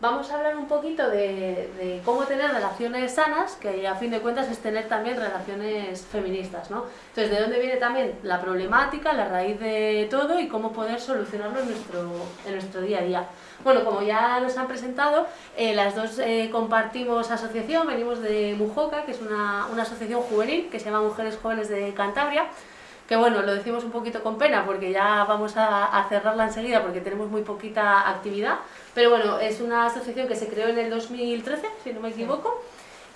Vamos a hablar un poquito de, cómo tener relaciones sanas, que a fin de cuentas es tener también relaciones feministas, ¿no? Entonces, ¿de dónde viene también la problemática, la raíz de todo y cómo poder solucionarlo en nuestro, en nuestro día a día? Bueno, como ya nos han presentado, eh, las dos eh, compartimos asociación, venimos de Mujoca, que es una, una asociación juvenil que se llama Mujeres Jóvenes de Cantabria, que bueno, lo decimos un poquito con pena porque ya vamos a, cerrarla enseguida porque tenemos muy poquita actividad, pero bueno, es una asociación que se creó en el 2013, si no me equivoco,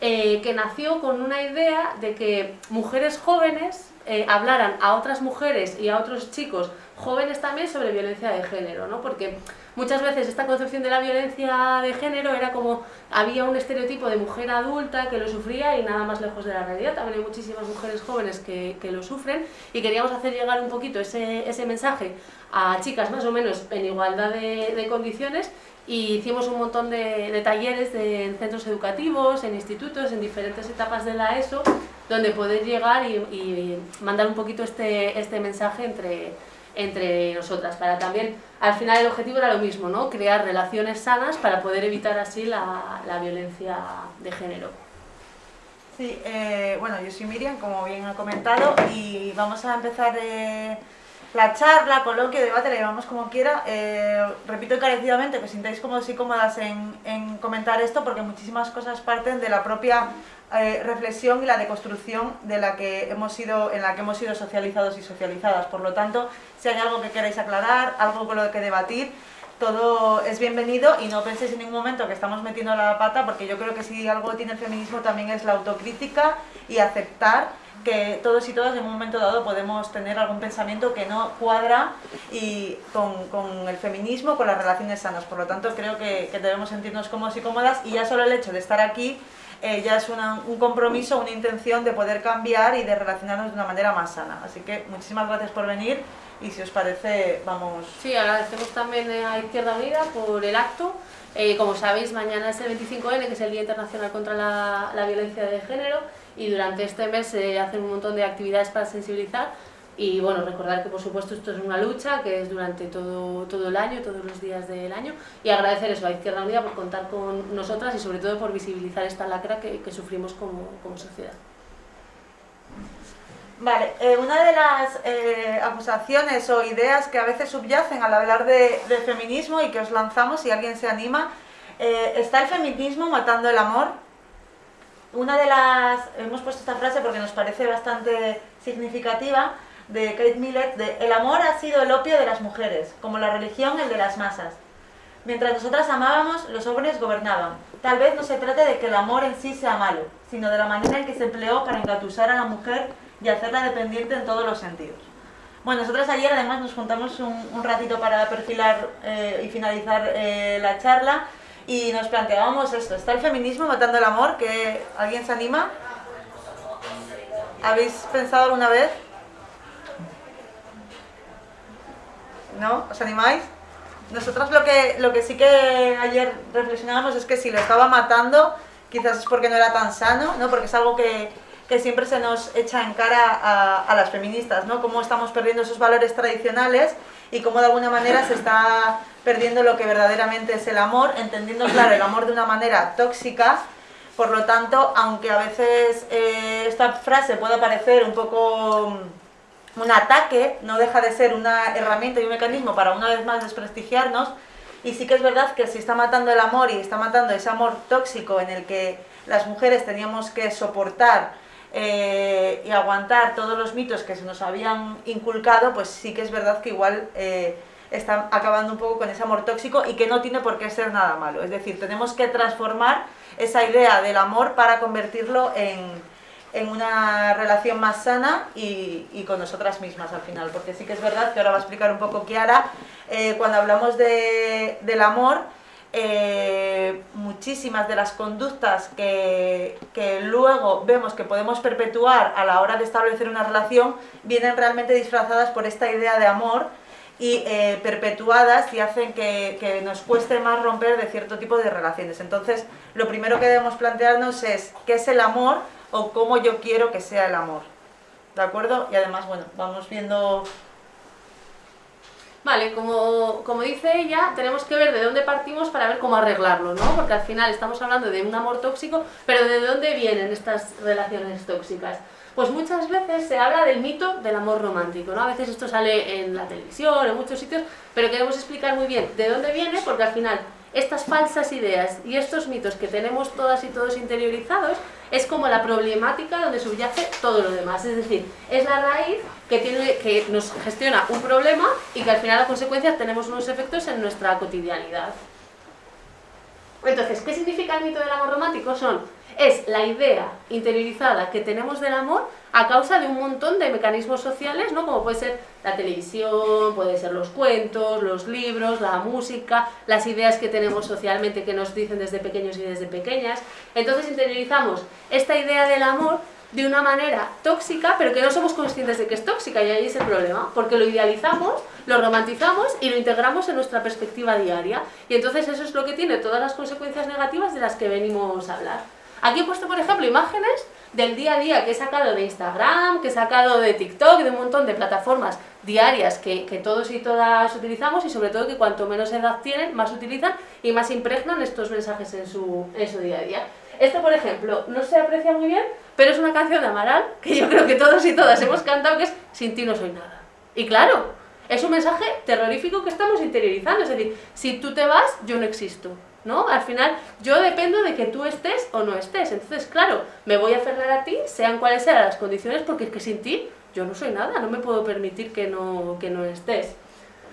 eh, que nació con una idea de que mujeres jóvenes eh, hablaran a otras mujeres y a otros chicos jóvenes también sobre violencia de género, ¿no? Porque muchas veces esta concepción de la violencia de género era como había un estereotipo de mujer adulta que lo sufría y nada más lejos de la realidad. También hay muchísimas mujeres jóvenes que, que lo sufren y queríamos hacer llegar un poquito ese, ese, mensaje a chicas más o menos en igualdad de, de condiciones y hicimos un montón de, de talleres de, en centros educativos, en institutos, en diferentes etapas de la ESO, donde poder llegar y, y mandar un poquito este, este mensaje entre entre nosotras, para también, al final el objetivo era lo mismo, ¿no? crear relaciones sanas para poder evitar así la, la violencia de género. Sí, eh, bueno, yo soy Miriam, como bien ha comentado, y vamos a empezar eh, la charla, coloquio, debate, le llamamos como quiera. Eh, repito encarecidamente que os sintáis cómodos y cómodas en, en comentar esto, porque muchísimas cosas parten de la propia eh, reflexión y la deconstrucción de la que hemos sido, en la que hemos sido socializados y socializadas. Por lo tanto, si hay algo que queráis aclarar, algo con lo que debatir, todo es bienvenido y no penséis en ningún momento que estamos metiendo la pata, porque yo creo que si algo tiene el feminismo también es la autocrítica y aceptar que todos y todas en un momento dado podemos tener algún pensamiento que no cuadra y con, con el feminismo, con las relaciones sanas. Por lo tanto, creo que, que debemos sentirnos cómodos y cómodas y ya solo el hecho de estar aquí eh, ya es un compromiso, una intención de poder cambiar y de relacionarnos de una manera más sana. Así que muchísimas gracias por venir y si os parece, vamos... Sí, agradecemos también a Izquierda Unida por el acto. Eh, como sabéis, mañana es el 25N, que es el Día Internacional contra la, la Violencia de Género, y durante este mes se hacen un montón de actividades para sensibilizar y bueno, recordar que por supuesto esto es una lucha que es durante todo, todo el año, todos los días del año y agradecer eso a Izquierda Unida por contar con nosotras y sobre todo por visibilizar esta lacra que, que sufrimos como, como, sociedad. Vale, eh, una de las eh, acusaciones o ideas que a veces subyacen al hablar de, de, feminismo y que os lanzamos si alguien se anima, eh, ¿está el feminismo matando el amor? Una de las... hemos puesto esta frase porque nos parece bastante significativa, de Kate Millett, de el amor ha sido el opio de las mujeres, como la religión el de las masas. Mientras nosotras amábamos, los hombres gobernaban. Tal vez no se trate de que el amor en sí sea malo, sino de la manera en que se empleó para engatusar a la mujer y hacerla dependiente en todos los sentidos. Bueno, nosotras ayer además nos juntamos un, ratito para perfilar eh, y finalizar eh, la charla y nos planteábamos esto, ¿está el feminismo matando el amor? ¿Que ¿Alguien se anima? ¿Habéis pensado alguna vez? ¿no? ¿Os animáis? Nosotros lo que, lo que sí que ayer reflexionábamos es que si lo estaba matando, quizás es porque no era tan sano, ¿no? Porque es algo que, que siempre se nos echa en cara a, a, las feministas, ¿no? Cómo estamos perdiendo esos valores tradicionales y cómo de alguna manera se está perdiendo lo que verdaderamente es el amor, entendiendo, claro, el amor de una manera tóxica, por lo tanto, aunque a veces eh, esta frase pueda parecer un poco un ataque no deja de ser una herramienta y un mecanismo para una vez más desprestigiarnos. Y sí que es verdad que si está matando el amor y está matando ese amor tóxico en el que las mujeres teníamos que soportar eh, y aguantar todos los mitos que se nos habían inculcado, pues sí que es verdad que igual eh, está acabando un poco con ese amor tóxico y que no tiene por qué ser nada malo. Es decir, tenemos que transformar esa idea del amor para convertirlo en, en una relación más sana y, y, con nosotras mismas al final, porque sí que es verdad que ahora va a explicar un poco Kiara, eh, cuando hablamos de, del amor, eh, muchísimas de las conductas que, que, luego vemos que podemos perpetuar a la hora de establecer una relación vienen realmente disfrazadas por esta idea de amor y eh, perpetuadas y hacen que, que, nos cueste más romper de cierto tipo de relaciones. Entonces, lo primero que debemos plantearnos es qué es el amor o cómo yo quiero que sea el amor. ¿De acuerdo? Y además, bueno, vamos viendo Vale, como, como, dice ella, tenemos que ver de dónde partimos para ver cómo arreglarlo, ¿no? Porque al final estamos hablando de un amor tóxico, pero ¿de dónde vienen estas relaciones tóxicas? Pues muchas veces se habla del mito del amor romántico, ¿no? A veces esto sale en la televisión, en muchos sitios, pero queremos explicar muy bien de dónde viene, porque al final estas falsas ideas y estos mitos que tenemos todas y todos interiorizados es como la problemática donde subyace todo lo demás. Es decir, es la raíz que, tiene, que nos gestiona un problema y que al final a consecuencia tenemos unos efectos en nuestra cotidianidad. Entonces, ¿qué significa el mito del amor romántico? Son es la idea interiorizada que tenemos del amor a causa de un montón de mecanismos sociales, ¿no? como puede ser la televisión, puede ser los cuentos, los libros, la música, las ideas que tenemos socialmente que nos dicen desde pequeños y desde pequeñas. Entonces interiorizamos esta idea del amor de una manera tóxica, pero que no somos conscientes de que es tóxica, y ahí es el problema, porque lo idealizamos, lo romantizamos y lo integramos en nuestra perspectiva diaria. Y entonces eso es lo que tiene todas las consecuencias negativas de las que venimos a hablar. Aquí he puesto, por ejemplo, imágenes del día a día que he sacado de Instagram, que he sacado de TikTok, de un montón de plataformas diarias que, todos y todas utilizamos y sobre todo que cuanto menos edad tienen, más utilizan y más impregnan estos mensajes en su, en su día a día. Esto, por ejemplo, no se aprecia muy bien, pero es una canción de Amaral que yo creo que todos y todas hemos cantado que es Sin ti no soy nada. Y claro, es un mensaje terrorífico que estamos interiorizando, es decir, si tú te vas, yo no existo. ¿No? Al final yo dependo de que tú estés o no estés, entonces claro, me voy a aferrar a ti, sean cuales sean las condiciones, porque es que sin ti yo no soy nada, no me puedo permitir que no, que no estés.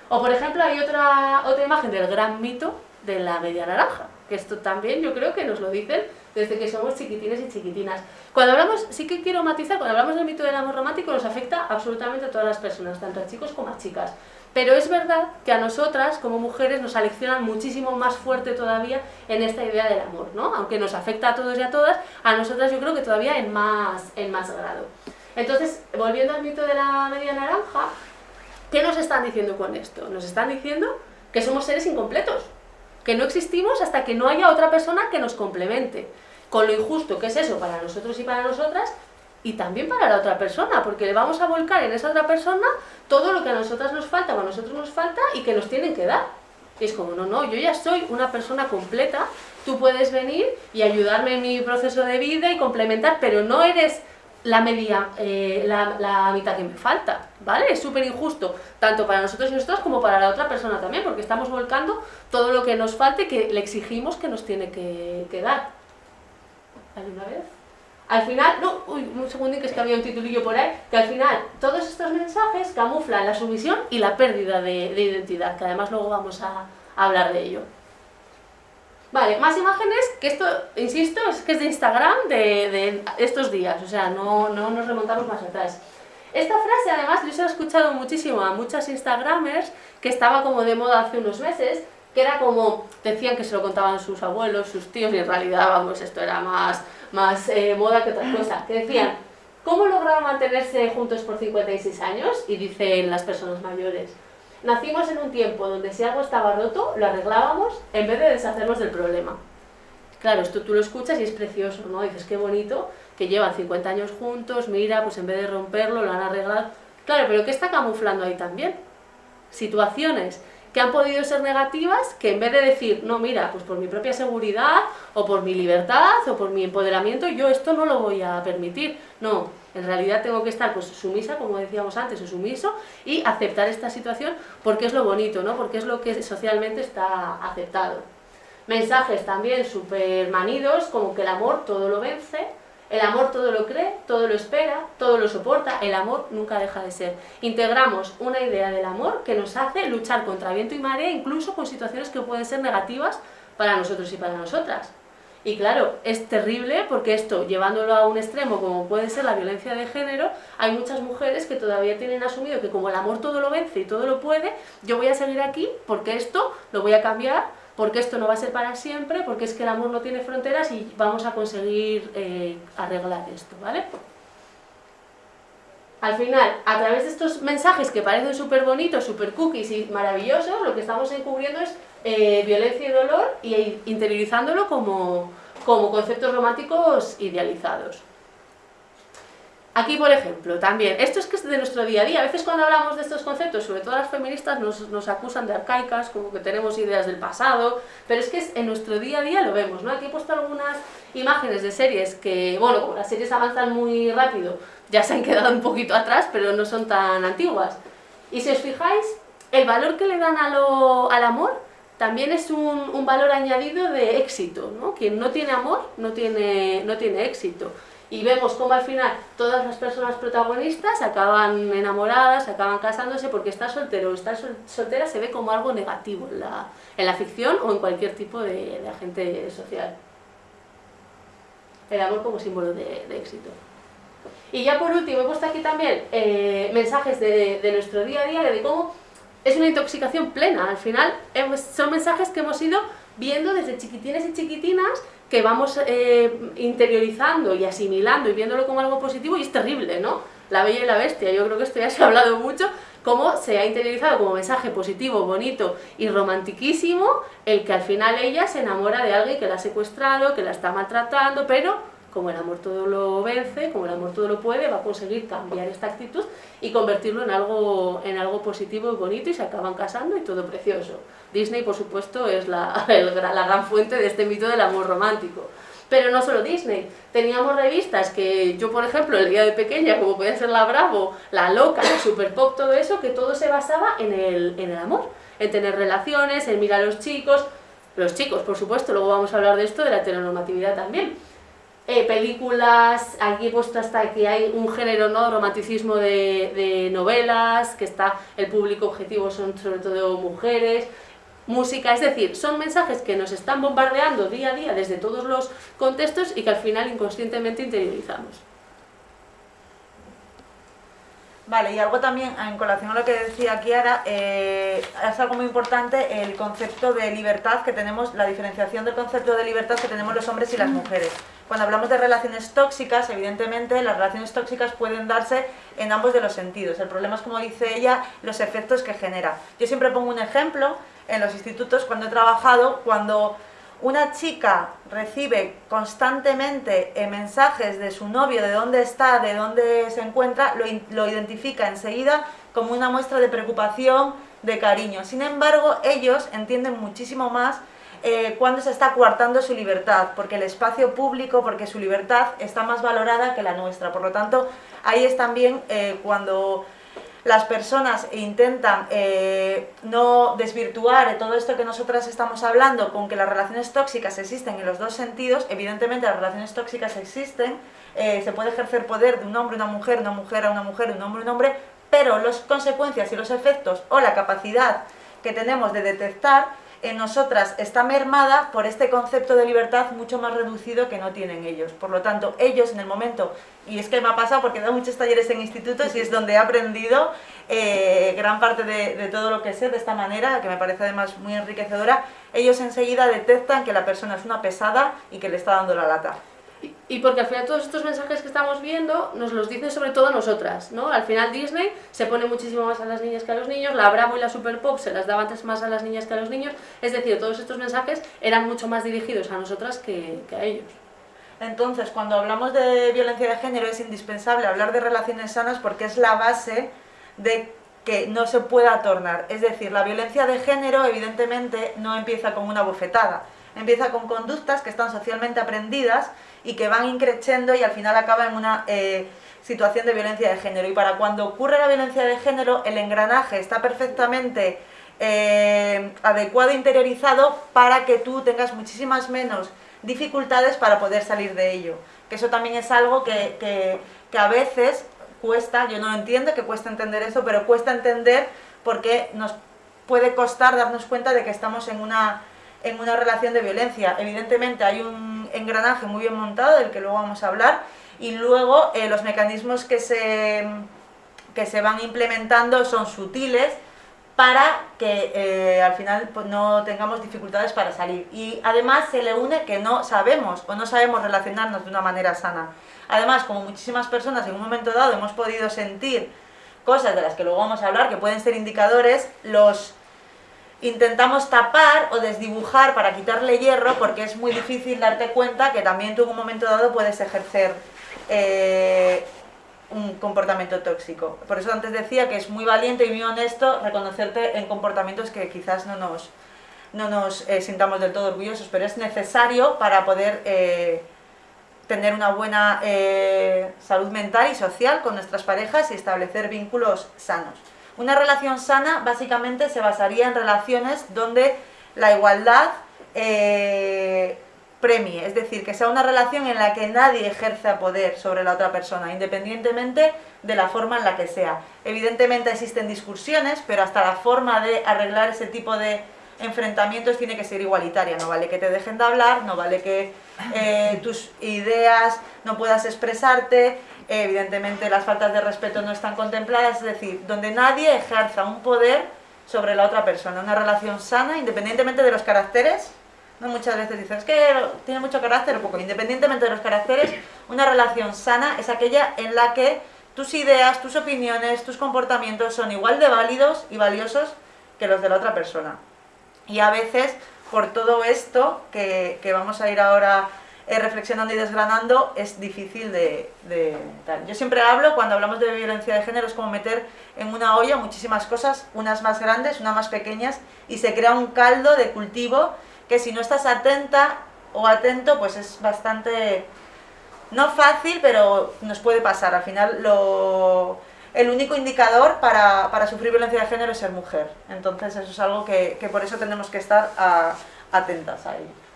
O por ejemplo hay otra, otra imagen del gran mito de la media naranja, que esto también yo creo que nos lo dicen desde que somos chiquitines y chiquitinas. Cuando hablamos, sí que quiero matizar, cuando hablamos del mito del amor romántico nos afecta absolutamente a todas las personas, tanto a chicos como a chicas. Pero es verdad que a nosotras, como mujeres, nos aleccionan muchísimo más fuerte todavía en esta idea del amor, ¿no? Aunque nos afecta a todos y a todas, a nosotras yo creo que todavía en más, en más grado. Entonces, volviendo al mito de la media naranja, ¿qué nos están diciendo con esto? Nos están diciendo que somos seres incompletos, que no existimos hasta que no haya otra persona que nos complemente. Con lo injusto que es eso para nosotros y para nosotras, y también para la otra persona, porque le vamos a volcar en esa otra persona todo lo que a nosotras nos falta o a nosotros nos falta y que nos tienen que dar. Y es como, no, no, yo ya soy una persona completa, tú puedes venir y ayudarme en mi proceso de vida y complementar, pero no eres la media, eh, la, la, mitad que me falta, ¿vale? Es súper injusto, tanto para nosotros y nosotras como para la otra persona también, porque estamos volcando todo lo que nos falte que le exigimos que nos tiene que, que dar. una vez? Al final, no, uy, un segundín que es que había un titulillo por ahí, que al final todos estos mensajes camuflan la sumisión y la pérdida de, identidad, que además luego vamos a, hablar de ello. Vale, más imágenes, que esto, insisto, es que es de Instagram de, estos días, o sea, no, no, nos remontamos más atrás. Esta frase, además, yo se he escuchado muchísimo a muchas Instagramers, que estaba como de moda hace unos meses, que era como, decían que se lo contaban sus abuelos, sus tíos, y en realidad, vamos, esto era más más eh, moda que otra cosa, que decían, ¿cómo lograron mantenerse juntos por 56 años? Y dicen las personas mayores, nacimos en un tiempo donde si algo estaba roto, lo arreglábamos en vez de deshacernos del problema. Claro, esto tú lo escuchas y es precioso, ¿no? Dices, qué bonito, que llevan 50 años juntos, mira, pues en vez de romperlo, lo han arreglado. Claro, pero ¿qué está camuflando ahí también? Situaciones que han podido ser negativas, que en vez de decir, no, mira, pues por mi propia seguridad, o por mi libertad, o por mi empoderamiento, yo esto no lo voy a permitir. No, en realidad tengo que estar pues sumisa, como decíamos antes, o sumiso, y aceptar esta situación porque es lo bonito, ¿no? Porque es lo que socialmente está aceptado. Mensajes también súper manidos, como que el amor todo lo vence, el amor todo lo cree, todo lo espera, todo lo soporta, el amor nunca deja de ser. Integramos una idea del amor que nos hace luchar contra viento y marea, incluso con situaciones que pueden ser negativas para nosotros y para nosotras. Y claro, es terrible porque esto, llevándolo a un extremo como puede ser la violencia de género, hay muchas mujeres que todavía tienen asumido que como el amor todo lo vence y todo lo puede, yo voy a seguir aquí porque esto lo voy a cambiar porque esto no va a ser para siempre, porque es que el amor no tiene fronteras y vamos a conseguir eh, arreglar esto, ¿vale? Al final, a través de estos mensajes que parecen súper bonitos, súper cookies y maravillosos, lo que estamos encubriendo es eh, violencia y dolor y interiorizándolo como, como conceptos románticos idealizados. Aquí, por ejemplo, también, esto es que es de nuestro día a día, a veces cuando hablamos de estos conceptos, sobre todo las feministas, nos, nos acusan de arcaicas, como que tenemos ideas del pasado, pero es que es, en nuestro día a día lo vemos, ¿no? Aquí he puesto algunas imágenes de series que, bueno, como las series avanzan muy rápido, ya se han quedado un poquito atrás, pero no son tan antiguas. Y si os fijáis, el valor que le dan a lo, al amor también es un, un, valor añadido de éxito, ¿no? Quien no tiene amor no tiene, no tiene éxito y vemos cómo al final todas las personas protagonistas acaban enamoradas, acaban casándose porque estar soltero o estar soltera se ve como algo negativo en la, en la ficción o en cualquier tipo de, de, agente social. El amor como símbolo de, de, éxito. Y ya por último he puesto aquí también eh, mensajes de, de, nuestro día a día de cómo es una intoxicación plena. Al final son mensajes que hemos ido viendo desde chiquitines y chiquitinas que vamos eh, interiorizando y asimilando y viéndolo como algo positivo y es terrible, ¿no? La Bella y la Bestia, yo creo que esto ya se ha hablado mucho, cómo se ha interiorizado como mensaje positivo, bonito y romantiquísimo, el que al final ella se enamora de alguien que la ha secuestrado, que la está maltratando, pero como el amor todo lo vence, como el amor todo lo puede, va a conseguir cambiar esta actitud y convertirlo en algo, en algo positivo y bonito y se acaban casando y todo precioso. Disney, por supuesto, es la, el, la gran fuente de este mito del amor romántico. Pero no solo Disney, teníamos revistas que yo, por ejemplo, leía de pequeña, como puede ser La Bravo, La Loca, la Super Pop, todo eso, que todo se basaba en el, en el amor, en tener relaciones, en mirar a los chicos, los chicos, por supuesto, luego vamos a hablar de esto, de la heteronormatividad también, eh, películas, aquí he puesto hasta que hay un género, ¿no? romanticismo de, de, novelas, que está, el público objetivo son sobre todo mujeres, música, es decir, son mensajes que nos están bombardeando día a día desde todos los contextos y que al final inconscientemente interiorizamos. Vale, y algo también en colación a lo que decía Kiara, eh, es algo muy importante el concepto de libertad que tenemos, la diferenciación del concepto de libertad que tenemos los hombres y las mujeres. Cuando hablamos de relaciones tóxicas, evidentemente las relaciones tóxicas pueden darse en ambos de los sentidos. El problema es, como dice ella, los efectos que genera. Yo siempre pongo un ejemplo en los institutos cuando he trabajado, cuando una chica recibe constantemente eh, mensajes de su novio, de dónde está, de dónde se encuentra, lo, lo, identifica enseguida como una muestra de preocupación, de cariño. Sin embargo, ellos entienden muchísimo más eh, cuando se está coartando su libertad, porque el espacio público, porque su libertad está más valorada que la nuestra. Por lo tanto, ahí es también eh, cuando las personas intentan eh, no desvirtuar todo esto que nosotras estamos hablando con que las relaciones tóxicas existen en los dos sentidos, evidentemente las relaciones tóxicas existen, eh, se puede ejercer poder de un hombre a una mujer, una mujer a una mujer, un hombre a un hombre, pero las consecuencias y los efectos o la capacidad que tenemos de detectar en nosotras está mermada por este concepto de libertad mucho más reducido que no tienen ellos. Por lo tanto, ellos en el momento, y es que me ha pasado porque he dado muchos talleres en institutos y es donde he aprendido eh, gran parte de, de, todo lo que sé de esta manera, que me parece además muy enriquecedora, ellos enseguida detectan que la persona es una pesada y que le está dando la lata. Y porque al final todos estos mensajes que estamos viendo nos los dicen sobre todo nosotras, ¿no? Al final Disney se pone muchísimo más a las niñas que a los niños, la Bravo y la Super Pop se las daba antes más a las niñas que a los niños, es decir, todos estos mensajes eran mucho más dirigidos a nosotras que, que a ellos. Entonces, cuando hablamos de violencia de género es indispensable hablar de relaciones sanas porque es la base de que no se pueda tornar. Es decir, la violencia de género evidentemente no empieza con una bofetada, empieza con conductas que están socialmente aprendidas y que van increciendo y al final acaba en una eh, situación de violencia de género. Y para cuando ocurre la violencia de género, el engranaje está perfectamente eh, adecuado interiorizado para que tú tengas muchísimas menos dificultades para poder salir de ello. Que eso también es algo que, que, que a veces cuesta, yo no entiendo que cuesta entender eso, pero cuesta entender porque nos puede costar darnos cuenta de que estamos en una en una relación de violencia. Evidentemente hay un engranaje muy bien montado, del que luego vamos a hablar, y luego eh, los mecanismos que se, que se van implementando son sutiles para que eh, al final pues, no tengamos dificultades para salir. Y además se le une que no sabemos o no sabemos relacionarnos de una manera sana. Además, como muchísimas personas en un momento dado hemos podido sentir cosas de las que luego vamos a hablar, que pueden ser indicadores, los intentamos tapar o desdibujar para quitarle hierro porque es muy difícil darte cuenta que también tú en un momento dado puedes ejercer eh, comportamiento tóxico. Por eso antes decía que es muy valiente y muy honesto reconocerte en comportamientos que quizás no nos, no nos eh, sintamos del todo orgullosos, pero es necesario para poder eh, tener una buena salud mental y social con nuestras parejas y establecer vínculos sanos. Una relación sana básicamente se basaría en relaciones donde la igualdad premie, es decir, que sea una relación en la que nadie ejerza poder sobre la otra persona, independientemente de la forma en la que sea. Evidentemente existen discusiones, pero hasta la forma de arreglar ese tipo de enfrentamientos tiene que ser igualitaria, no vale que te dejen de hablar, no vale que eh, tus ideas no puedas expresarte, evidentemente las faltas de respeto no están contempladas, es decir, donde nadie ejerza un poder sobre la otra persona, una relación sana, independientemente de los caracteres, ¿no? muchas veces dicen, es que tiene mucho carácter o poco, independientemente de los caracteres, una relación sana es aquella en la que tus ideas, tus opiniones, tus comportamientos son igual de válidos y valiosos que los de la otra persona. Y a veces, por todo esto que, vamos a ir ahora eh, reflexionando y desgranando, es difícil de, tal. Yo siempre hablo, cuando hablamos de violencia de género, es como meter en una olla muchísimas cosas, unas más grandes, unas más pequeñas, y se crea un caldo de cultivo que si no estás atenta o atento, pues es bastante, no fácil, pero nos puede pasar. Al final lo el único indicador para, sufrir violencia de género es ser mujer. Entonces eso es algo que, por eso tenemos que estar atentas a ello.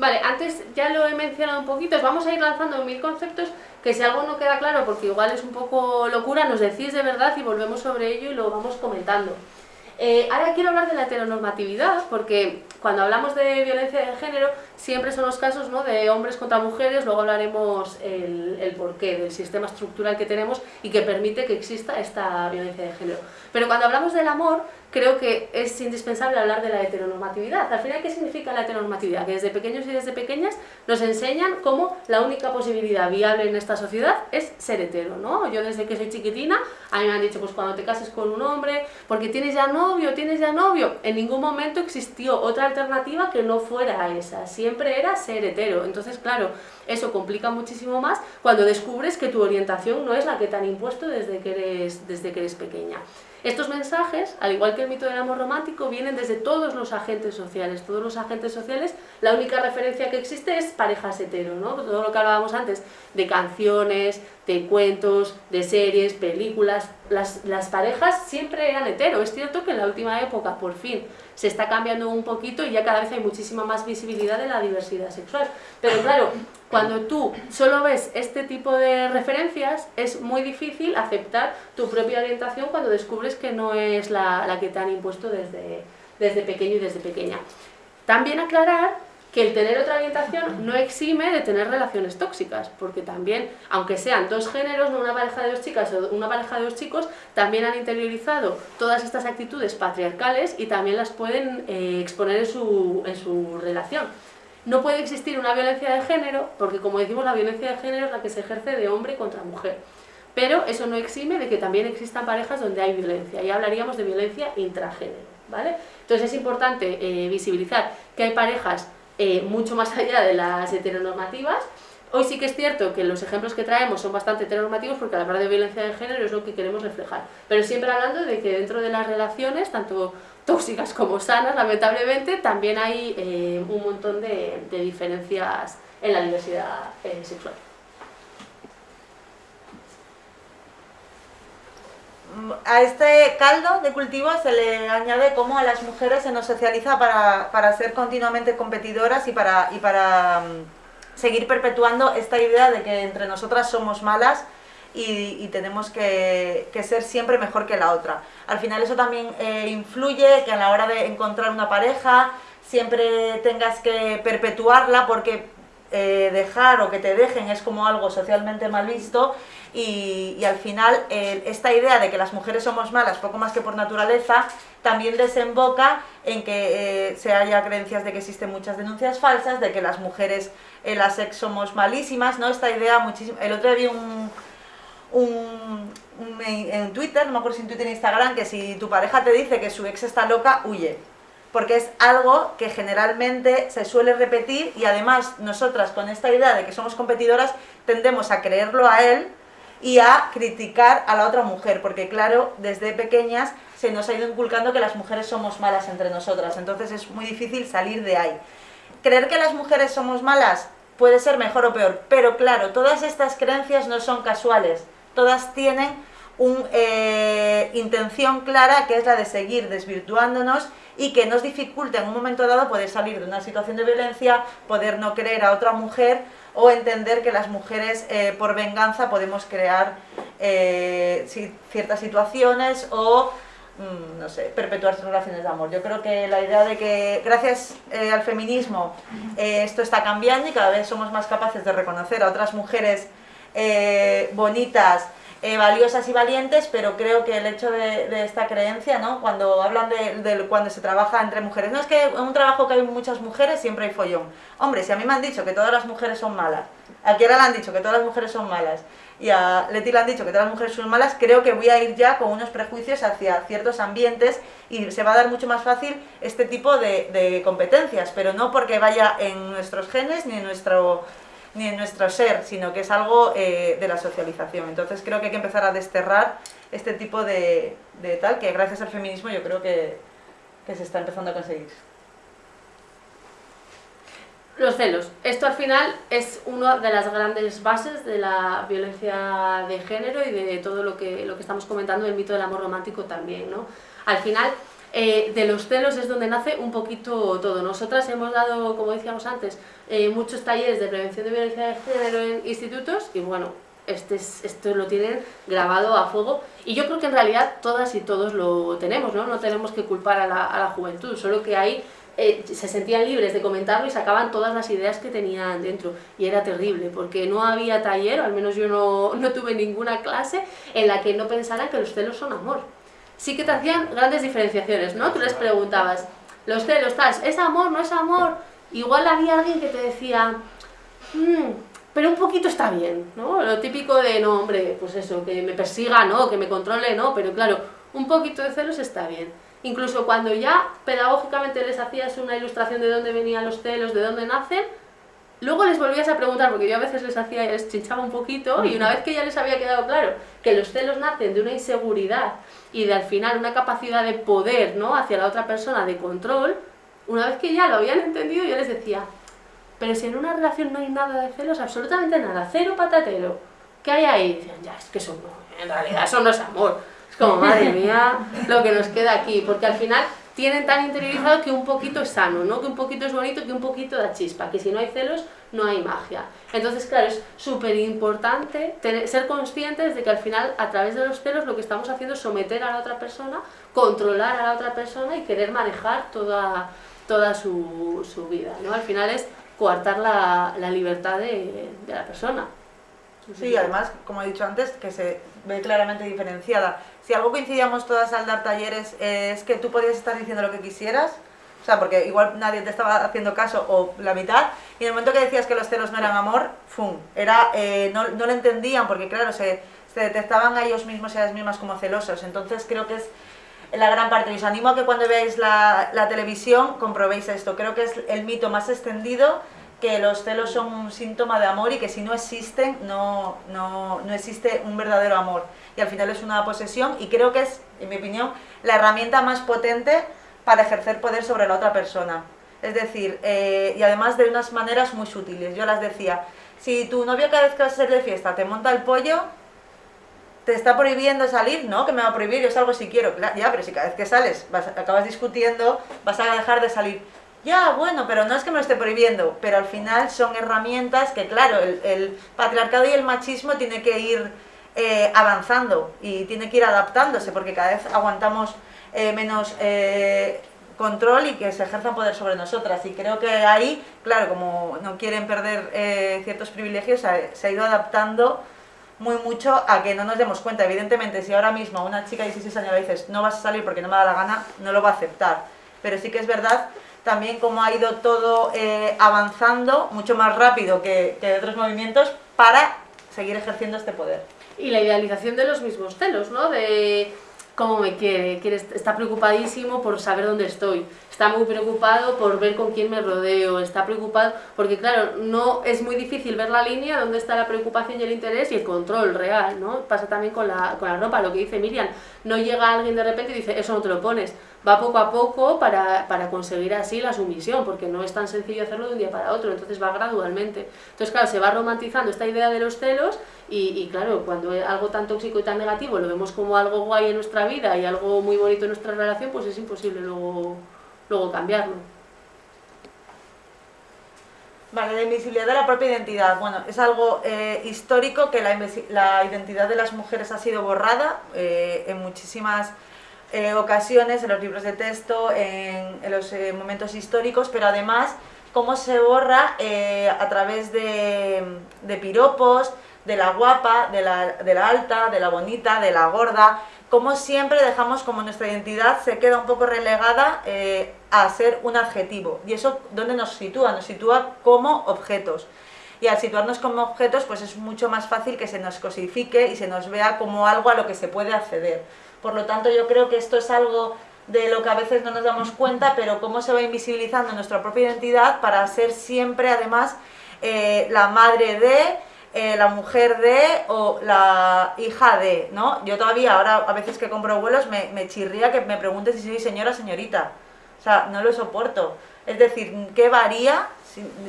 Vale, antes ya lo he mencionado un poquito, vamos a ir lanzando mil conceptos que si algo no queda claro, porque igual es un poco locura, nos decís de verdad y volvemos sobre ello y lo vamos comentando. Eh, ahora quiero hablar de la heteronormatividad, porque cuando hablamos de violencia de género, siempre son los casos ¿no? de hombres contra mujeres, luego hablaremos el, el porqué del sistema estructural que tenemos y que permite que exista esta violencia de género. Pero cuando hablamos del amor, creo que es indispensable hablar de la heteronormatividad. Al final, ¿qué significa la heteronormatividad? Que desde pequeños y desde pequeñas nos enseñan cómo la única posibilidad viable en esta sociedad es ser hetero, ¿no? Yo desde que soy chiquitina, a mí me han dicho, pues cuando te cases con un hombre, porque tienes ya novio, tienes ya novio. En ningún momento existió otra alternativa que no fuera esa. Siempre era ser hetero. Entonces, claro, eso complica muchísimo más cuando descubres que tu orientación no es la que te han impuesto desde que eres, desde que eres pequeña. Estos mensajes, al igual que el mito del amor romántico, vienen desde todos los agentes sociales. Todos los agentes sociales, la única referencia que existe es parejas hetero, ¿no? Todo lo que hablábamos antes, de canciones, de cuentos, de series, películas, las, las parejas siempre eran hetero. Es cierto que en la última época, por fin, se está cambiando un poquito y ya cada vez hay muchísima más visibilidad de la diversidad sexual. Pero claro, cuando tú solo ves este tipo de referencias, es muy difícil aceptar tu propia orientación cuando descubres que no es la, la que te han impuesto desde, desde pequeño y desde pequeña. También aclarar que el tener otra orientación no exime de tener relaciones tóxicas, porque también, aunque sean dos géneros, una pareja de dos chicas o una pareja de dos chicos, también han interiorizado todas estas actitudes patriarcales y también las pueden eh, exponer en su, en su relación. No puede existir una violencia de género, porque como decimos, la violencia de género es la que se ejerce de hombre contra mujer. Pero eso no exime de que también existan parejas donde hay violencia, y hablaríamos de violencia intragénero. ¿vale? Entonces es importante eh, visibilizar que hay parejas eh, mucho más allá de las heteronormativas. Hoy sí que es cierto que los ejemplos que traemos son bastante heteronormativos porque la hablar de violencia de género es lo que queremos reflejar. Pero siempre hablando de que dentro de las relaciones, tanto tóxicas como sanas, lamentablemente, también hay eh, un montón de, diferencias en la diversidad eh, sexual. A este caldo de cultivo se le añade cómo a las mujeres se nos socializa para, para ser continuamente competidoras y para, y para mm, seguir perpetuando esta idea de que entre nosotras somos malas y, tenemos que, ser siempre mejor que la otra. Al final eso también eh, influye que a la hora de encontrar una pareja siempre tengas que perpetuarla porque eh, dejar o que te dejen es como algo socialmente mal visto y, al final esta idea de que las mujeres somos malas poco más que por naturaleza también desemboca en que eh, se haya creencias de que existen muchas denuncias falsas, de que las mujeres en la sex somos malísimas, ¿no? Esta idea muchísimo... El otro día vi un, un, en Twitter, no me acuerdo si en Twitter o Instagram, que si tu pareja te dice que su ex está loca, huye. porque es algo que generalmente se suele repetir y además nosotras con esta idea de que somos competidoras tendemos a creerlo a él y a criticar a la otra mujer, porque claro, desde pequeñas se nos ha ido inculcando que las mujeres somos malas entre nosotras, entonces es muy difícil salir de ahí. Creer que las mujeres somos malas puede ser mejor o peor, pero claro, todas estas creencias no son casuales, todas tienen una eh, intención clara que es la de seguir desvirtuándonos y que nos dificulta en un momento dado poder salir de una situación de violencia, poder no creer a otra mujer o entender que las mujeres eh, por venganza podemos crear eh, ciertas situaciones o mm, no sé, perpetuar relaciones de amor. Yo creo que la idea de que gracias eh, al feminismo esto está cambiando y cada vez somos más capaces de reconocer a otras mujeres bonitas, eh, valiosas y valientes, pero creo que el hecho de, esta creencia, ¿no? cuando hablan de, cuando se trabaja entre mujeres, no es que en un trabajo que hay muchas mujeres siempre hay follón. Hombre, si a mí me han dicho que todas las mujeres son malas, a Kiara le han dicho que todas las mujeres son malas, y a Leti le han dicho que todas las mujeres son malas, creo que voy a ir ya con unos prejuicios hacia ciertos ambientes y se va a dar mucho más fácil este tipo de, de competencias, pero no porque vaya en nuestros genes ni en nuestro ni en nuestro ser, sino que es algo eh, de la socialización. Entonces creo que hay que empezar a desterrar este tipo de, tal, que gracias al feminismo yo creo que, se está empezando a conseguir. Los celos. Esto al final es una de las grandes bases de la violencia de género y de todo lo que, lo que estamos comentando del mito del amor romántico también, ¿no? Al final, eh, de los celos es donde nace un poquito todo. Nosotras hemos dado, como decíamos antes, eh, muchos talleres de prevención de violencia de género en institutos y bueno, este esto lo tienen grabado a fuego y yo creo que en realidad todas y todos lo tenemos, ¿no? No tenemos que culpar a la, juventud, solo que ahí eh, se sentían libres de comentarlo y sacaban todas las ideas que tenían dentro y era terrible porque no había taller, al menos yo no, no tuve ninguna clase en la que no pensaran que los celos son amor sí que te hacían grandes diferenciaciones, ¿no? Tú les preguntabas, los celos, tal, ¿es amor, no es amor? Igual había alguien que te decía, mmm, pero un poquito está bien, ¿no? Lo típico de, no, hombre, pues eso, que me persiga, ¿no? Que me controle, ¿no? Pero claro, un poquito de celos está bien. Incluso cuando ya pedagógicamente les hacías una ilustración de dónde venían los celos, de dónde nacen, Luego les volvías a preguntar, porque yo a veces les hacía, les chinchaba un poquito, y una vez que ya les había quedado claro que los celos nacen de una inseguridad y de al final una capacidad de poder ¿no? hacia la otra persona, de control, una vez que ya lo habían entendido, yo les decía, pero si en una relación no hay nada de celos, absolutamente nada, cero patatero, ¿qué hay ahí? Y decían, ya, es que eso no, en realidad eso no es amor. Es como, madre mía, lo que nos queda aquí, porque al final tienen tan interiorizado que un poquito es sano, ¿no? que un poquito es bonito, que un poquito da chispa, que si no hay celos no hay magia. Entonces, claro, es súper importante ser conscientes de que al final, a través de los celos, lo que estamos haciendo es someter a la otra persona, controlar a la otra persona y querer manejar toda, toda su, su vida. ¿no? Al final es coartar la, la libertad de, de la persona. Sí, además, como he dicho antes, que se ve claramente diferenciada. Si algo coincidíamos todas al dar talleres es que tú podías estar diciendo lo que quisieras, o sea, porque igual nadie te estaba haciendo caso o la mitad, y en el momento que decías que los celos no eran amor, ¡fum! Era, eh, no, no, lo entendían porque claro, se, se detectaban a ellos mismos y a ellas mismas como celosos, entonces creo que es la gran parte. Y os animo a que cuando veáis la, la televisión comprobéis esto, creo que es el mito más extendido que los celos son un síntoma de amor y que si no existen, no, no, no, existe un verdadero amor. Y al final es una posesión y creo que es, en mi opinión, la herramienta más potente para ejercer poder sobre la otra persona. Es decir, eh, y además de unas maneras muy sutiles. Yo las decía, si tu novio cada vez que vas a ser de fiesta te monta el pollo, te está prohibiendo salir, ¿no? Que me va a prohibir, yo salgo si quiero. Ya, pero si cada vez que sales acabas discutiendo, vas a dejar de salir ya, bueno, pero no es que me lo esté prohibiendo, pero al final son herramientas que, claro, el, patriarcado y el machismo tiene que ir eh, avanzando y tiene que ir adaptándose, porque cada vez aguantamos eh, menos eh, control y que se ejerza poder sobre nosotras. Y creo que ahí, claro, como no quieren perder ciertos privilegios, se ha ido adaptando muy mucho a que no nos demos cuenta. Evidentemente, si ahora mismo una chica de 16 años le dices no vas a salir porque no me da la gana, no lo va a aceptar. Pero sí que es verdad también cómo ha ido todo eh, avanzando mucho más rápido que, que otros movimientos para seguir ejerciendo este poder. Y la idealización de los mismos celos, ¿no? De cómo me quiere, está preocupadísimo por saber dónde estoy, está muy preocupado por ver con quién me rodeo, está preocupado, porque claro, no es muy difícil ver la línea donde está la preocupación y el interés y el control real, ¿no? Pasa también con la, con la ropa, lo que dice Miriam, no llega alguien de repente y dice, eso no te lo pones, va poco a poco para, para, conseguir así la sumisión, porque no es tan sencillo hacerlo de un día para otro, entonces va gradualmente. Entonces, claro, se va romantizando esta idea de los celos y, y claro, cuando algo tan tóxico y tan negativo lo vemos como algo guay en nuestra vida y algo muy bonito en nuestra relación, pues es imposible luego, luego cambiarlo. Vale, la invisibilidad de la propia identidad. Bueno, es algo eh, histórico que la, la, identidad de las mujeres ha sido borrada eh, en muchísimas eh, ocasiones, en los libros de texto, en, los eh, momentos históricos, pero además cómo se borra eh, a través de, piropos, de la guapa, de la, de la, alta, de la bonita, de la gorda, cómo siempre dejamos como nuestra identidad se queda un poco relegada a ser un adjetivo. ¿Y eso dónde nos sitúa? Nos sitúa como objetos. Y al situarnos como objetos, pues es mucho más fácil que se nos cosifique y se nos vea como algo a lo que se puede acceder. Por lo tanto, yo creo que esto es algo de lo que a veces no nos damos cuenta, pero cómo se va invisibilizando nuestra propia identidad para ser siempre, además, eh, la madre de, eh, la mujer de o la hija de, ¿no? Yo todavía, ahora a veces que compro vuelos, me, chirría que me preguntes si soy señora o señorita. O sea, no lo soporto. Es decir, ¿qué varía,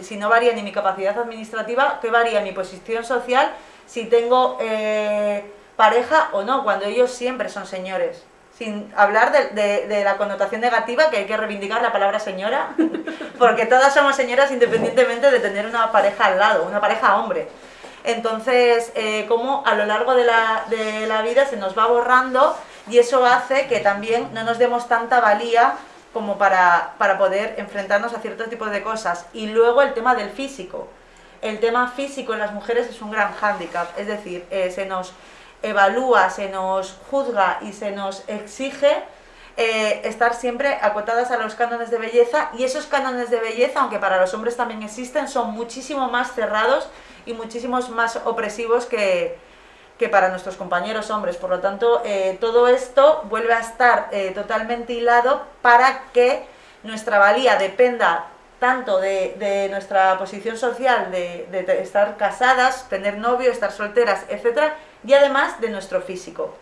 si, no varía ni mi capacidad administrativa, qué varía mi posición social si tengo... Eh, pareja o no, cuando ellos siempre son señores. Sin hablar de, la connotación negativa, que hay que reivindicar la palabra señora, porque todas somos señoras independientemente de tener una pareja al lado, una pareja hombre. Entonces, eh, como a lo largo de la, de la vida se nos va borrando y eso hace que también no nos demos tanta valía como para, para, poder enfrentarnos a ciertos tipos de cosas. Y luego el tema del físico. El tema físico en las mujeres es un gran hándicap, es decir, eh, se nos evalúa, se nos juzga y se nos exige eh, estar siempre acotadas a los cánones de belleza y esos cánones de belleza, aunque para los hombres también existen, son muchísimo más cerrados y muchísimos más opresivos que, que para nuestros compañeros hombres. Por lo tanto, eh, todo esto vuelve a estar eh, totalmente hilado para que nuestra valía dependa tanto de, de nuestra posición social, de, de estar casadas, tener novio, estar solteras, etcétera, y además de nuestro físico.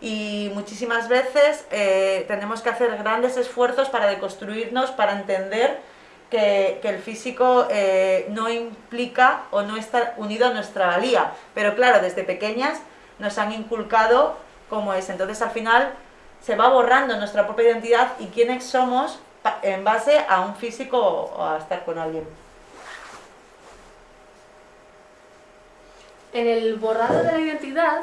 Y muchísimas veces eh, tenemos que hacer grandes esfuerzos para deconstruirnos, para entender que, el físico eh, no implica o no está unido a nuestra valía. Pero claro, desde pequeñas nos han inculcado cómo es. Entonces al final se va borrando nuestra propia identidad y quiénes somos en base a un físico o a estar con alguien. en el borrado de la identidad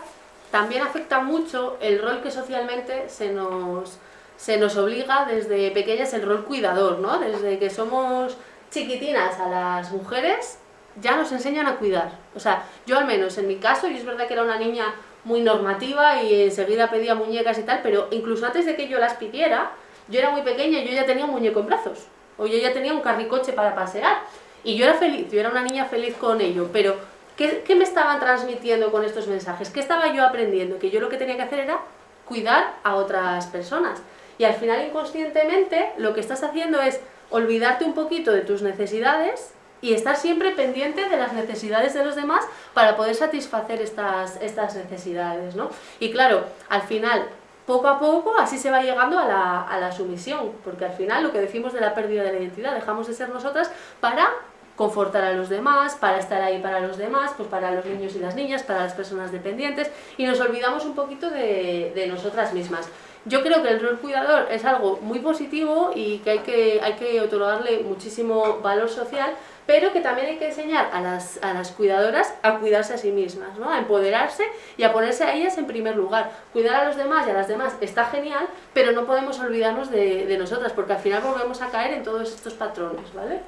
también afecta mucho el rol que socialmente se nos, se nos obliga desde pequeñas, el rol cuidador, ¿no? Desde que somos chiquitinas a las mujeres ya nos enseñan a cuidar. O sea, yo al menos en mi caso, y es verdad que era una niña muy normativa y enseguida pedía muñecas y tal, pero incluso antes de que yo las pidiera, yo era muy pequeña y yo ya tenía un muñeco en brazos, o yo ya tenía un carricoche para pasear, y yo era feliz, yo era una niña feliz con ello, pero ¿Qué, me estaban transmitiendo con estos mensajes? ¿Qué estaba yo aprendiendo? Que yo lo que tenía que hacer era cuidar a otras personas. Y al final inconscientemente lo que estás haciendo es olvidarte un poquito de tus necesidades y estar siempre pendiente de las necesidades de los demás para poder satisfacer estas, estas necesidades, ¿no? Y claro, al final, poco a poco, así se va llegando a la, a la sumisión, porque al final lo que decimos de la pérdida de la identidad, dejamos de ser nosotras para confortar a los demás, para estar ahí para los demás, pues para los niños y las niñas, para las personas dependientes, y nos olvidamos un poquito de, de nosotras mismas. Yo creo que el rol cuidador es algo muy positivo y que hay que, hay que otorgarle muchísimo valor social, pero que también hay que enseñar a las, a las cuidadoras a cuidarse a sí mismas, ¿no? a empoderarse y a ponerse a ellas en primer lugar. Cuidar a los demás y a las demás está genial, pero no podemos olvidarnos de, de nosotras, porque al final volvemos a caer en todos estos patrones, ¿vale?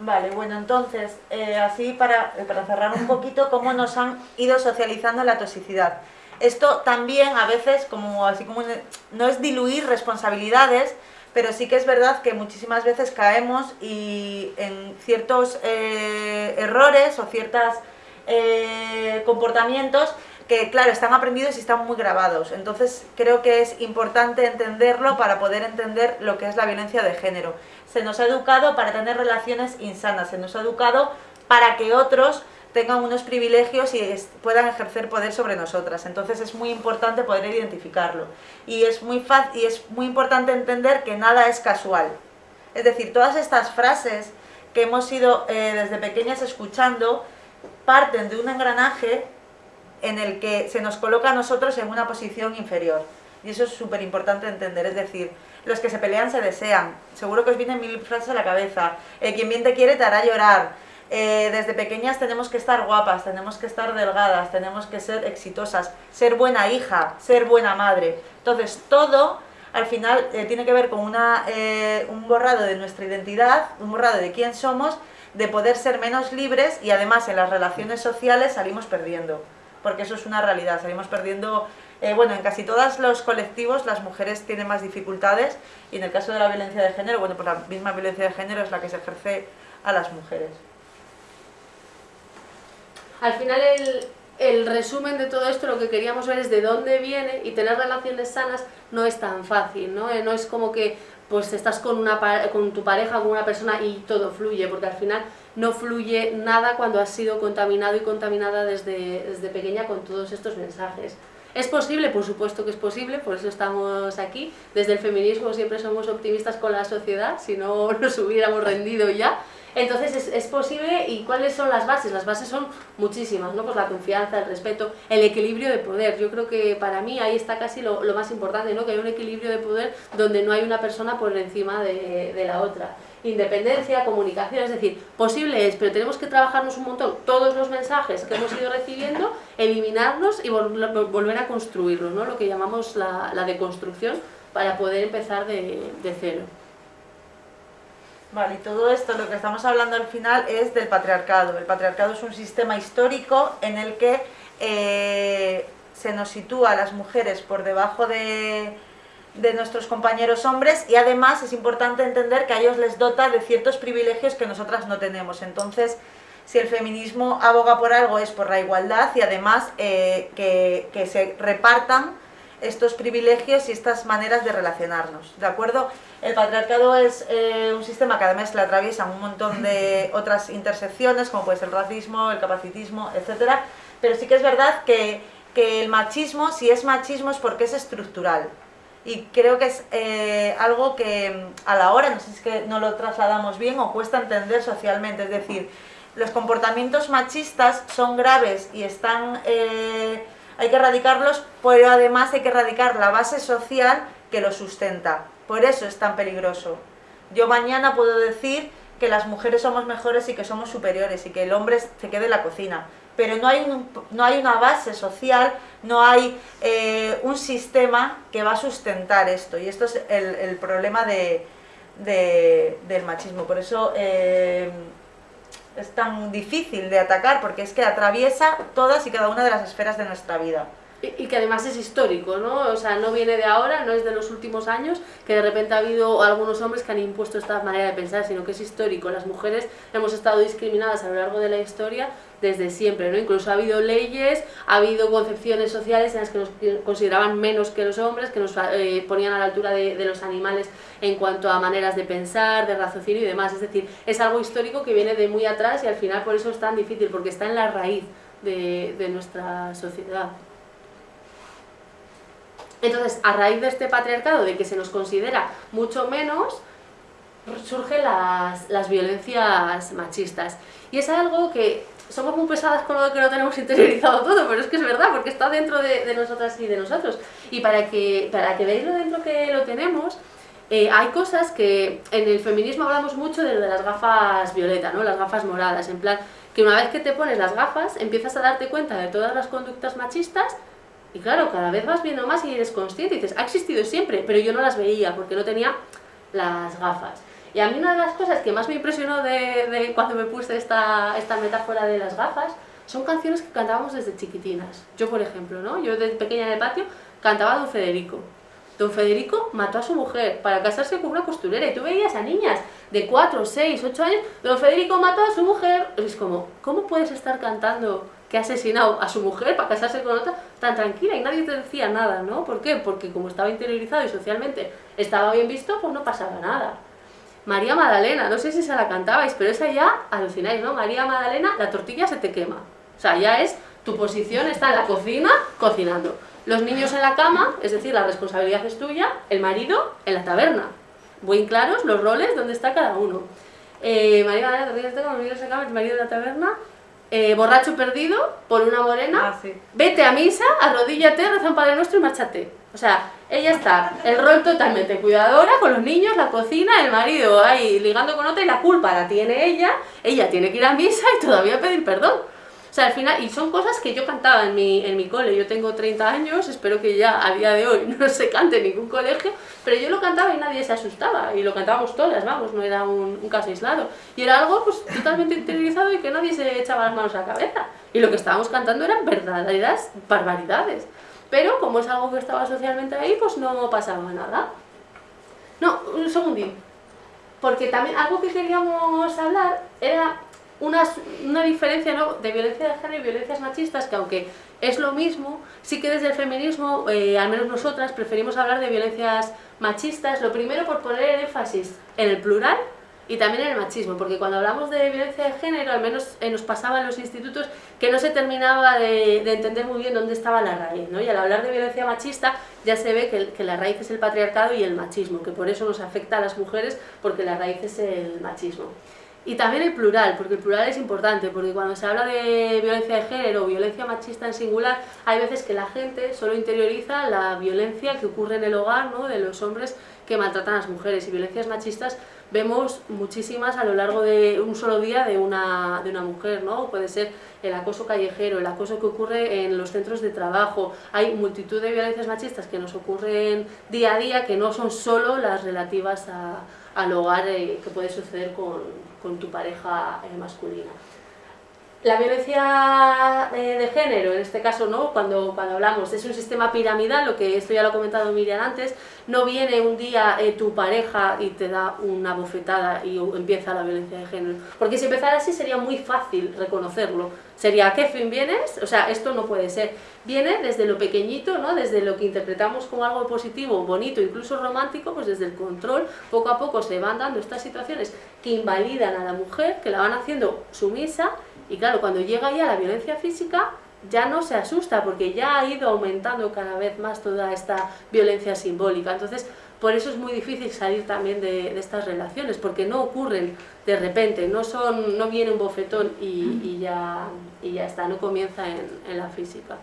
Vale, bueno, entonces, eh, así para, para cerrar un poquito, cómo nos han ido socializando la toxicidad. Esto también a veces, como así como no es diluir responsabilidades, pero sí que es verdad que muchísimas veces caemos y en ciertos eh, errores o ciertos eh, comportamientos que claro, están aprendidos y están muy grabados. Entonces creo que es importante entenderlo para poder entender lo que es la violencia de género. Se nos ha educado para tener relaciones insanas, se nos ha educado para que otros tengan unos privilegios y puedan ejercer poder sobre nosotras. Entonces es muy importante poder identificarlo. Y es muy, y es muy importante entender que nada es casual. Es decir, todas estas frases que hemos ido eh, desde pequeñas escuchando parten de un engranaje en el que se nos coloca a nosotros en una posición inferior. Y eso es súper importante entender, es decir, los que se pelean se desean. Seguro que os vienen mil frases a la cabeza. Eh, quien bien te quiere te hará llorar eh, desde pequeñas tenemos que estar guapas, tenemos que estar delgadas, tenemos que ser exitosas, ser buena hija, ser buena madre. Entonces, todo al final eh, tiene que ver con una, eh, un borrado de nuestra identidad, un borrado de quién somos, de poder ser menos libres y además en las relaciones sociales salimos perdiendo, porque eso es una realidad, salimos perdiendo, bueno, en casi todos los colectivos las mujeres tienen más dificultades y en el caso de la violencia de género, bueno, pues la misma violencia de género es la que se ejerce a las mujeres. Al final el, resumen de todo esto, lo que queríamos ver es de dónde viene y tener relaciones sanas no es tan fácil, ¿no? Eh, no es como que pues estás con, una, con tu pareja, con una persona y todo fluye, porque al final no fluye nada cuando has sido contaminado y contaminada desde, desde pequeña con todos estos mensajes. ¿Es posible? Por supuesto que es posible, por eso estamos aquí. Desde el feminismo siempre somos optimistas con la sociedad, si no nos hubiéramos rendido ya. Entonces es, posible y ¿cuáles son las bases? Las bases son muchísimas, ¿no? Pues la confianza, el respeto, el equilibrio de poder. Yo creo que para mí ahí está casi lo, más importante, ¿no? Que hay un equilibrio de poder donde no hay una persona por encima de, de la otra independencia, comunicación, es decir, posible es, pero tenemos que trabajarnos un montón todos los mensajes que hemos ido recibiendo, eliminarlos y volver a construirlos, ¿no? lo que llamamos la, la deconstrucción para poder empezar de, de cero. Vale, y todo esto, lo que estamos hablando al final es del patriarcado. El patriarcado es un sistema histórico en el que eh, se nos sitúa a las mujeres por debajo de, de nuestros compañeros hombres y además es importante entender que a ellos les dota de ciertos privilegios que nosotras no tenemos. Entonces, si el feminismo aboga por algo es por la igualdad y además eh, que, que se repartan estos privilegios y estas maneras de relacionarnos, ¿de acuerdo? El patriarcado es eh, un sistema que además le atraviesan un montón de otras intersecciones, como puede ser el racismo, el capacitismo, etcétera, pero sí que es verdad que, que, el machismo, si es machismo es porque es estructural, y creo que es eh, algo que a la hora, no sé si es que no lo trasladamos bien o cuesta entender socialmente, es decir, los comportamientos machistas son graves y están... Eh, hay que erradicarlos, pero además hay que erradicar la base social que lo sustenta. Por eso es tan peligroso. Yo mañana puedo decir que las mujeres somos mejores y que somos superiores y que el hombre se quede en la cocina. Pero no hay, no hay una base social, no hay eh, un sistema que va a sustentar esto. Y esto es el, problema de, del machismo. Por eso eh, es tan difícil de atacar porque es que atraviesa todas y cada una de las esferas de nuestra vida. Y, que además es histórico, ¿no? O sea, no viene de ahora, no es de los últimos años, que de repente ha habido algunos hombres que han impuesto esta manera de pensar, sino que es histórico. Las mujeres hemos estado discriminadas a lo largo de la historia desde siempre, ¿no? Incluso ha habido leyes, ha habido concepciones sociales en las que nos consideraban menos que los hombres, que nos eh, ponían a la altura de, los animales en cuanto a maneras de pensar, de raciocinio y demás. Es decir, es algo histórico que viene de muy atrás y al final por eso es tan difícil, porque está en la raíz de, nuestra sociedad. Entonces, a raíz de este patriarcado, de que se nos considera mucho menos, surgen las, las violencias machistas. Y es algo que somos muy pesadas con lo que no tenemos interiorizado todo, pero es que es verdad, porque está dentro de, de nosotras y de nosotros. Y para que, para que veáis lo dentro que lo tenemos, eh, hay cosas que en el feminismo hablamos mucho de, las gafas violeta, ¿no? las gafas moradas, en plan, que una vez que te pones las gafas, empiezas a darte cuenta de todas las conductas machistas y claro, cada vez vas viendo más y eres consciente y dices, ha existido siempre, pero yo no las veía porque no tenía las gafas. Y a mí una de las cosas que más me impresionó de, cuando me puse esta, esta metáfora de las gafas son canciones que cantábamos desde chiquitinas. Yo, por ejemplo, ¿no? Yo desde pequeña en el patio cantaba Don Federico. Don Federico mató a su mujer para casarse con una costurera y tú veías a niñas de 4, 6, 8 años, Don Federico mató a su mujer. Es como, ¿cómo puedes estar cantando que ha asesinado a su mujer para casarse con otra, tan tranquila y nadie te decía nada, ¿no? ¿Por qué? Porque como estaba interiorizado y socialmente estaba bien visto, pues no pasaba nada. María Magdalena, no sé si se la cantabais, pero esa ya alucináis, ¿no? María Magdalena, la tortilla se te quema. O sea, ya es, tu posición está en la cocina, cocinando. Los niños en la cama, es decir, la responsabilidad es tuya, el marido en la taberna. Muy claros los roles, dónde está cada uno. Eh, María Magdalena, tortilla se te quema, los niños en la cama, el marido en la taberna, eh, borracho perdido por una morena, Ah, sí. vete a misa, arrodíllate, reza un Padre Nuestro y márchate. O sea, ella está, el rol totalmente cuidadora con los niños, la cocina, el marido ahí ligando con otra y la culpa la tiene ella, ella tiene que ir a misa y todavía pedir perdón. O sea, al final, y son cosas que yo cantaba en mi, en mi cole, yo tengo 30 años, espero que ya a día de hoy no se cante en ningún colegio, pero yo lo cantaba y nadie se asustaba, y lo cantábamos todas, vamos, no era un, un caso aislado. Y era algo pues totalmente interiorizado y que nadie se echaba las manos a la cabeza. Y lo que estábamos cantando eran verdaderas barbaridades. Pero como es algo que estaba socialmente ahí, pues no pasaba nada. No, un segundín. Porque también algo que queríamos hablar era una, diferencia ¿no? de violencia de género y violencias machistas, que aunque es lo mismo, sí que desde el feminismo, eh, al menos nosotras, preferimos hablar de violencias machistas, lo primero por poner el énfasis en el plural y también el machismo, porque cuando hablamos de violencia de género, al menos eh, nos pasaba en los institutos que no se terminaba de, de entender muy bien dónde estaba la raíz, ¿no? Y al hablar de violencia machista ya se ve que, que la raíz es el patriarcado y el machismo, que por eso nos afecta a las mujeres, porque la raíz es el machismo. Y también el plural, porque el plural es importante, porque cuando se habla de violencia de género o violencia machista en singular, hay veces que la gente solo interioriza la violencia que ocurre en el hogar, ¿no? de los hombres que maltratan a las mujeres. Y violencias machistas vemos muchísimas a lo largo de un solo día de una, de una mujer, ¿no? Puede ser el acoso callejero, el acoso que ocurre en los centros de trabajo. Hay multitud de violencias machistas que nos ocurren día a día que no son solo las relativas a, al hogar eh, que puede suceder con, con tu pareja eh, masculina. La violencia eh, de género, en este caso, ¿no? cuando, cuando hablamos, es un sistema piramidal, lo que esto ya lo ha comentado Miriam antes, no viene un día eh, tu pareja y te da una bofetada y empieza la violencia de género. Porque si empezara así sería muy fácil reconocerlo. Sería, ¿a qué fin vienes? O sea, esto no puede ser. Viene desde lo pequeñito, ¿no? desde lo que interpretamos como algo positivo, bonito, incluso romántico, pues desde el control, poco a poco se van dando estas situaciones que invalidan a la mujer, que la van haciendo sumisa, y claro, cuando llega ya la violencia física, ya no se asusta porque ya ha ido aumentando cada vez más toda esta violencia simbólica. Entonces, por eso es muy difícil salir también de, estas relaciones, porque no ocurren de repente, no, son, no viene un bofetón y, ya, y ya está, no comienza en, en la física.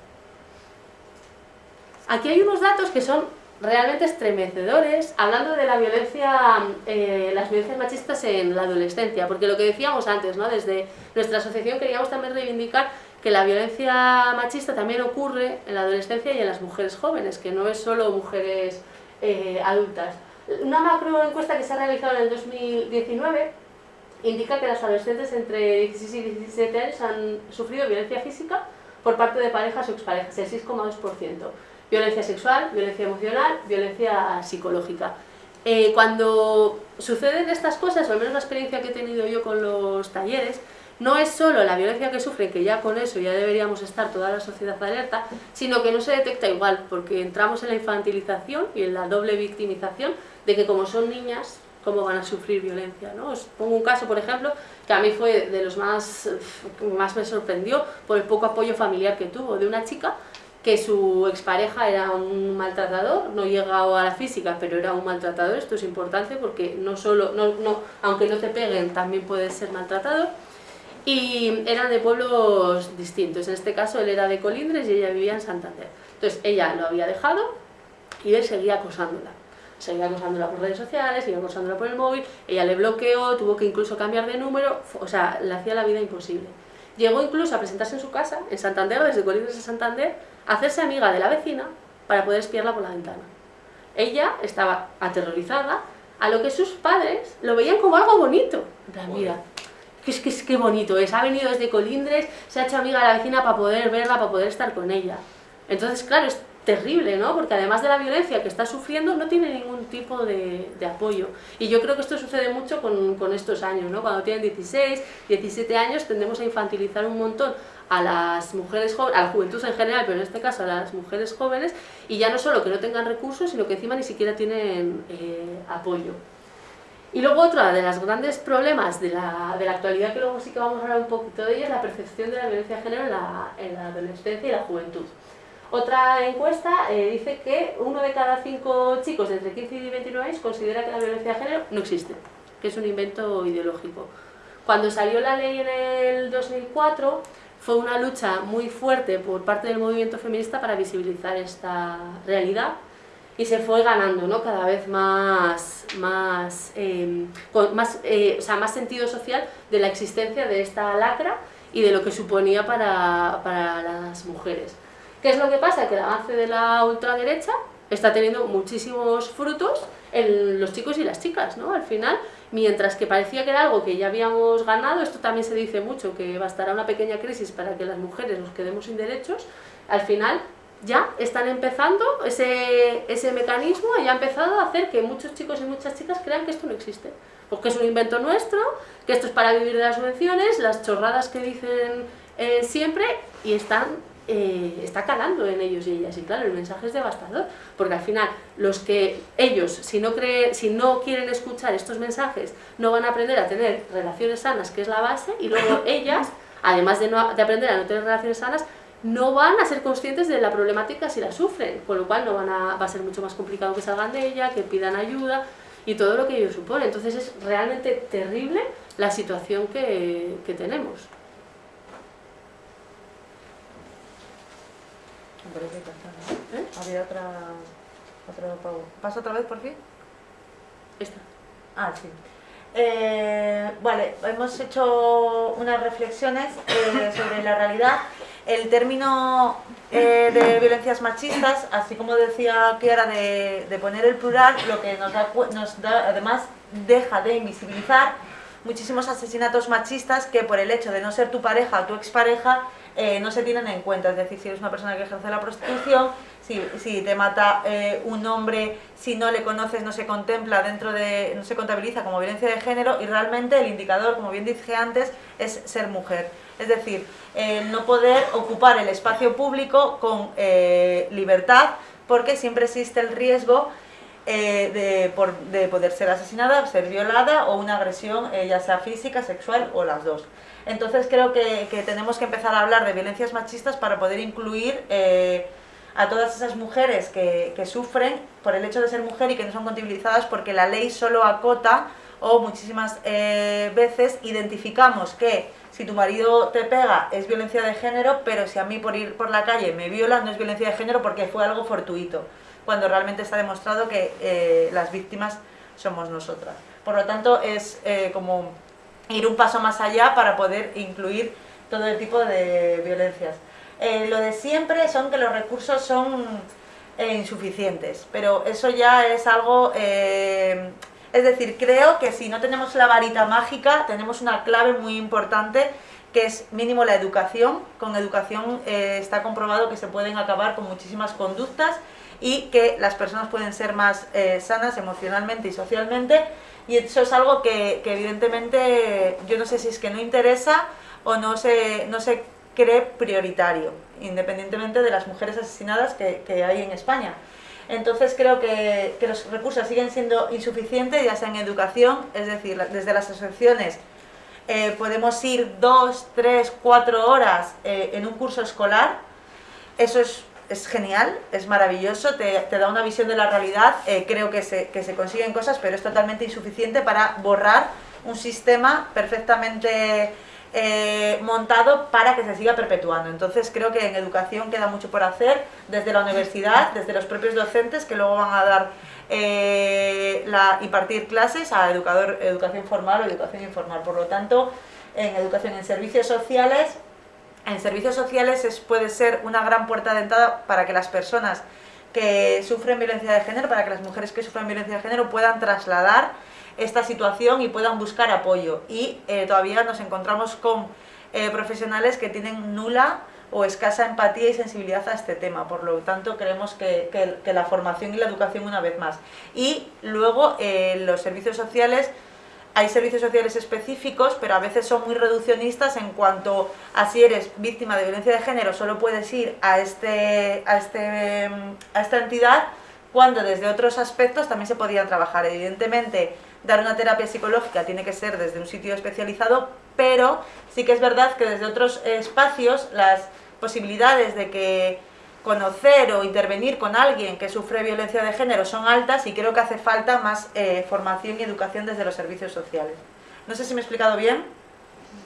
Aquí hay unos datos que son realmente estremecedores, hablando de la violencia, eh, las violencias machistas en la adolescencia, porque lo que decíamos antes, ¿no? desde nuestra asociación queríamos también reivindicar que la violencia machista también ocurre en la adolescencia y en las mujeres jóvenes, que no es solo mujeres eh, adultas. Una macro encuesta que se ha realizado en el 2019 indica que las adolescentes entre 16 y 17 años han sufrido violencia física por parte de parejas o exparejas, el 6,2%. Violencia sexual, violencia emocional, violencia psicológica. Eh, cuando suceden estas cosas, o al menos la experiencia que he tenido yo con los talleres, no es solo la violencia que sufren, que ya con eso ya deberíamos estar toda la sociedad alerta, sino que no se detecta igual, porque entramos en la infantilización y en la doble victimización de que como son niñas, cómo van a sufrir violencia. ¿no? Os pongo un caso, por ejemplo, que a mí fue de los más, más me sorprendió por el poco apoyo familiar que tuvo, de una chica que su expareja era un maltratador, no llegaba a la física, pero era un maltratador, esto es importante porque no solo, no, no, aunque no te peguen, también puedes ser maltratado, y eran de pueblos distintos, en este caso él era de Colindres y ella vivía en Santander. Entonces ella lo había dejado y él seguía acosándola. Seguía acosándola por redes sociales, seguía acosándola por el móvil, ella le bloqueó, tuvo que incluso cambiar de número, o sea, le hacía la vida imposible. Llegó incluso a presentarse en su casa, en Santander, desde Colindres a Santander, hacerse amiga de la vecina para poder espiarla por la ventana. Ella estaba aterrorizada, a lo que sus padres lo veían como algo bonito. En plan, mira, que es que es que bonito es, ha venido desde Colindres, se ha hecho amiga de la vecina para poder verla, para poder estar con ella. Entonces, claro, terrible, ¿no? Porque además de la violencia que está sufriendo, no tiene ningún tipo de, apoyo. Y yo creo que esto sucede mucho con, estos años, ¿no? Cuando tienen 16, 17 años tendemos a infantilizar un montón a las mujeres jóvenes, a la juventud en general, pero en este caso a las mujeres jóvenes, y ya no solo que no tengan recursos, sino que encima ni siquiera tienen eh, apoyo. Y luego otro de los grandes problemas de la, de la, actualidad, que luego sí que vamos a hablar un poquito de ella, es la percepción de la violencia de género en la adolescencia y la juventud. Otra encuesta eh, dice que uno de cada cinco chicos entre 15 y 29 años considera que la violencia de género no existe, que es un invento ideológico. Cuando salió la ley en el 2004, fue una lucha muy fuerte por parte del movimiento feminista para visibilizar esta realidad y se fue ganando ¿no? cada vez más, más, em, eh, o sea, más sentido social de la existencia de esta lacra y de lo que suponía para, para las mujeres. ¿Qué es lo que pasa? Que el avance de la ultraderecha está teniendo muchísimos frutos en los chicos y las chicas, ¿no? Al final, mientras que parecía que era algo que ya habíamos ganado, esto también se dice mucho, que bastará una pequeña crisis para que las mujeres nos quedemos sin derechos, al final ya están empezando, ese, ese mecanismo ya ha empezado a hacer que muchos chicos y muchas chicas crean que esto no existe. Porque es un invento nuestro, que esto es para vivir de las subvenciones, las chorradas que dicen eh, siempre, y están, eh, está calando en ellos y ellas. Y claro, el mensaje es devastador, porque al final los que ellos, si no, creen, si no quieren escuchar estos mensajes, no van a aprender a tener relaciones sanas, que es la base, y luego ellas, además de, no, de aprender a no tener relaciones sanas, no van a ser conscientes de la problemática si la sufren, con lo cual no van a, va a ser mucho más complicado que salgan de ella, que pidan ayuda y todo lo que ello supone. Entonces es realmente terrible la situación que, que tenemos. ¿Eh? Había otra, otra... ¿Pasa otra vez por fin? Esta. Ah, sí. Eh, vale, hemos hecho unas reflexiones eh, sobre la realidad. El término eh, de violencias machistas, así como decía Kiara de, de poner el plural, lo que nos da, nos da, además deja de invisibilizar muchísimos asesinatos machistas que por el hecho de no ser tu pareja o tu expareja no se tienen en cuenta. Es decir, si eres una persona que ejerce la prostitución, si, te mata eh, un hombre, si no le conoces, no se contempla dentro de, no se contabiliza como violencia de género y realmente el indicador, como bien dije antes, es ser mujer. Es decir, el no poder ocupar el espacio público con eh, libertad porque siempre existe el riesgo eh, de, poder ser asesinada, ser violada o una agresión ya sea física, sexual o las dos. Entonces creo que, tenemos que empezar a hablar de violencias machistas para poder incluir a todas esas mujeres que, sufren por el hecho de ser mujer y que no son contabilizadas porque la ley solo acota o muchísimas eh, veces identificamos que si tu marido te pega es violencia de género, pero si a mí por ir por la calle me viola no es violencia de género porque fue algo fortuito, cuando realmente está demostrado que eh, las víctimas somos nosotras. Por lo tanto, es eh, como ir un paso más allá para poder incluir todo el tipo de violencias. Eh, lo de siempre son que los recursos son eh, insuficientes, pero eso ya es algo... Eh, es decir, creo que si no tenemos la varita mágica, tenemos una clave muy importante que es mínimo la educación. Con educación está comprobado que se pueden acabar con muchísimas conductas y que las personas pueden ser más sanas emocionalmente y socialmente y eso es algo que, que, evidentemente yo no sé si es que no interesa o no se, no se cree prioritario, independientemente de las mujeres asesinadas que, hay en España. Entonces creo que, los recursos siguen siendo insuficientes, ya sea en educación, es decir, desde las asociaciones eh, podemos ir dos, tres, cuatro horas eh, en un curso escolar, eso es, genial, es maravilloso, te, da una visión de la realidad, eh, creo que se, que se consiguen cosas, pero es totalmente insuficiente para borrar un sistema perfectamente eh, montado para que se siga perpetuando. Entonces creo que en educación queda mucho por hacer, desde la universidad, desde los propios docentes que luego van a dar eh, la, impartir clases a educador, educación formal o educación informal. Por lo tanto, en educación en servicios sociales, en servicios sociales es, puede ser una gran puerta de entrada para que las personas que sufren violencia de género, para que las mujeres que sufren violencia de género puedan trasladar esta situación y puedan buscar apoyo. Y eh, todavía nos encontramos con eh, profesionales que tienen nula o escasa empatía y sensibilidad a este tema. Por lo tanto, creemos que, la formación y la educación una vez más. Y luego eh, los servicios sociales hay servicios sociales específicos, pero a veces son muy reduccionistas en cuanto a si eres víctima de violencia de género, solo puedes ir a, este, a, este, a esta entidad, cuando desde otros aspectos también se podían trabajar. Evidentemente, dar una terapia psicológica tiene que ser desde un sitio especializado, pero sí que es verdad que desde otros espacios las posibilidades de que conocer o intervenir con alguien que sufre violencia de género son altas y creo que hace falta más eh, formación y educación desde los servicios sociales. No sé si me he explicado bien.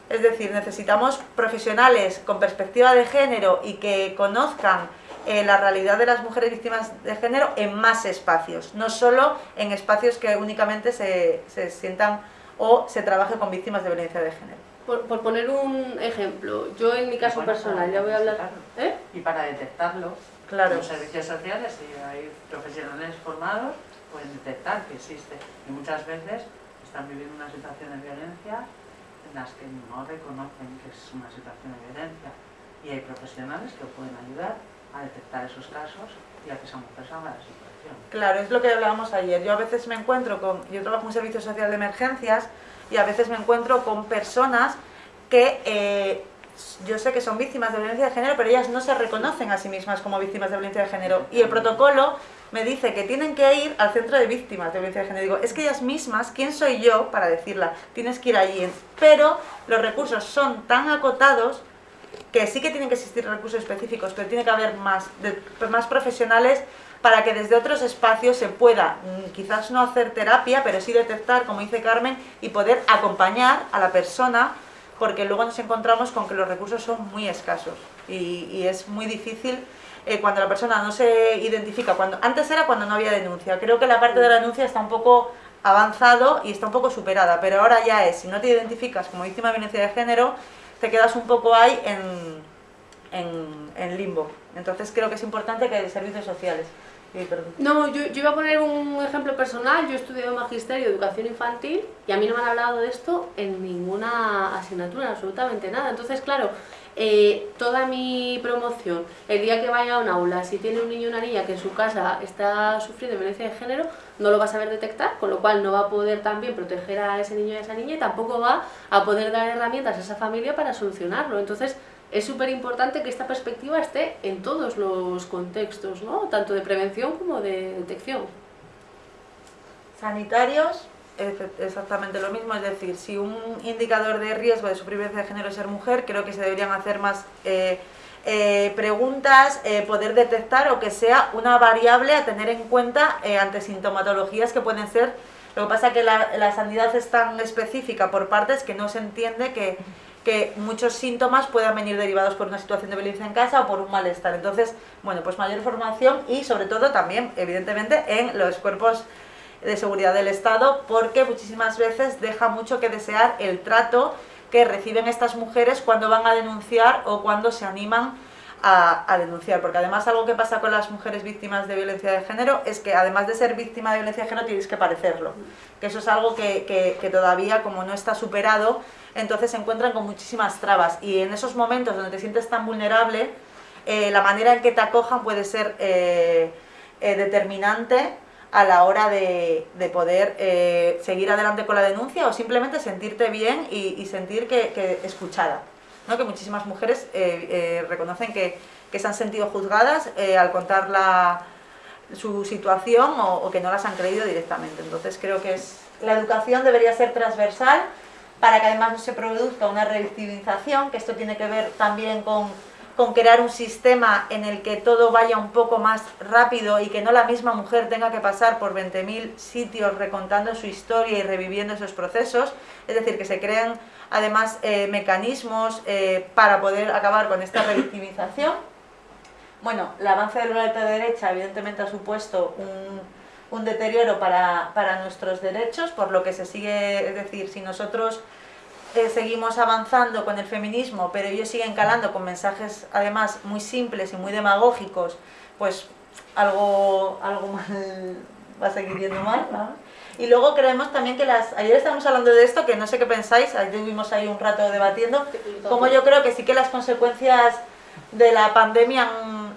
Es decir, necesitamos profesionales con perspectiva de género y que conozcan eh, la realidad de las mujeres víctimas de género en más espacios, no solo en espacios que únicamente se, se sientan o se trabaje con víctimas de violencia de género. Por, poner un ejemplo, yo en mi caso personal, ya voy a hablar... ¿eh? Y para detectarlo, claro. los servicios sociales, y hay profesionales formados, pueden detectar que existe. Y muchas veces están viviendo una situación de violencia en las que no reconocen que es una situación de violencia. Y hay profesionales que pueden ayudar a detectar esos casos y a que esa mujer de la situación. Claro, es lo que hablábamos ayer. Yo a veces me encuentro con... Yo trabajo en un servicio social de emergencias y a veces me encuentro con personas que eh, yo sé que son víctimas de violencia de género, pero ellas no se reconocen a sí mismas como víctimas de violencia de género. Y el protocolo me dice que tienen que ir al centro de víctimas de violencia de género. Digo, es que ellas mismas, ¿quién soy yo para decirla? Tienes que ir allí. Pero los recursos son tan acotados que sí que tienen que existir recursos específicos, pero tiene que haber más, más profesionales para que desde otros espacios se pueda, mm, quizás no hacer terapia, pero sí detectar, como dice Carmen, y poder acompañar a la persona, porque luego nos encontramos con que los recursos son muy escasos y, es muy difícil eh, cuando la persona no se identifica. Cuando, antes era cuando no había denuncia, creo que la parte de la denuncia está un poco avanzado y está un poco superada, pero ahora ya es, si no te identificas como víctima de violencia de género, te quedas un poco ahí en, en, en limbo. Entonces creo que es importante que haya servicios sociales no, yo, yo, iba a poner un ejemplo personal. Yo he estudiado Magisterio de Educación Infantil y a mí no me han hablado de esto en ninguna asignatura, absolutamente nada. Entonces, claro, eh, toda mi promoción, el día que vaya a un aula, si tiene un niño o una niña que en su casa está sufriendo violencia de género, no lo va a saber detectar, con lo cual no va a poder también proteger a ese niño y a esa niña y tampoco va a poder dar herramientas a esa familia para solucionarlo. Entonces, es súper importante que esta perspectiva esté en todos los contextos, ¿no? tanto de prevención como de detección. Sanitarios, exactamente lo mismo, es decir, si un indicador de riesgo de supervivencia de género es ser mujer, creo que se deberían hacer más eh, eh, preguntas, eh, poder detectar o que sea una variable a tener en cuenta ante sintomatologías que pueden ser, lo que pasa que la, la sanidad es tan específica por partes que no se entiende que que muchos síntomas puedan venir derivados por una situación de violencia en casa o por un malestar. Entonces, bueno, pues mayor formación y sobre todo también, evidentemente, en los cuerpos de seguridad del Estado, porque muchísimas veces deja mucho que desear el trato que reciben estas mujeres cuando van a denunciar o cuando se animan a, denunciar, porque además algo que pasa con las mujeres víctimas de violencia de género es que además de ser víctima de violencia de género tienes que parecerlo, que eso es algo que, que todavía como no está superado, entonces se encuentran con muchísimas trabas. Y en esos momentos donde te sientes tan vulnerable, eh, la manera en que te acojan puede ser eh, eh, determinante a la hora de, poder seguir adelante con la denuncia o simplemente sentirte bien y, sentir que, escuchada. ¿no? Que muchísimas mujeres reconocen que, se han sentido juzgadas al contar su situación o, o que no las han creído directamente. Entonces creo que es, la educación debería ser transversal para que además no se produzca una revictimización, que esto tiene que ver también con, con crear un sistema en el que todo vaya un poco más rápido y que no la misma mujer tenga que pasar por 20.000 sitios recontando su historia y reviviendo esos procesos, es decir, que se creen además eh, mecanismos eh, para poder acabar con esta revictimización. Bueno, el avance de la derecha evidentemente ha supuesto un, un deterioro para, para, nuestros derechos, por lo que se sigue, es decir, si nosotros eh, seguimos avanzando con el feminismo, pero ellos siguen calando con mensajes además muy simples y muy demagógicos, pues algo, algo mal va a seguir yendo mal, Y luego creemos también que las... Ayer estábamos hablando de esto, que no sé qué pensáis, ayer estuvimos ahí un rato debatiendo, como yo creo que sí que las consecuencias de la pandemia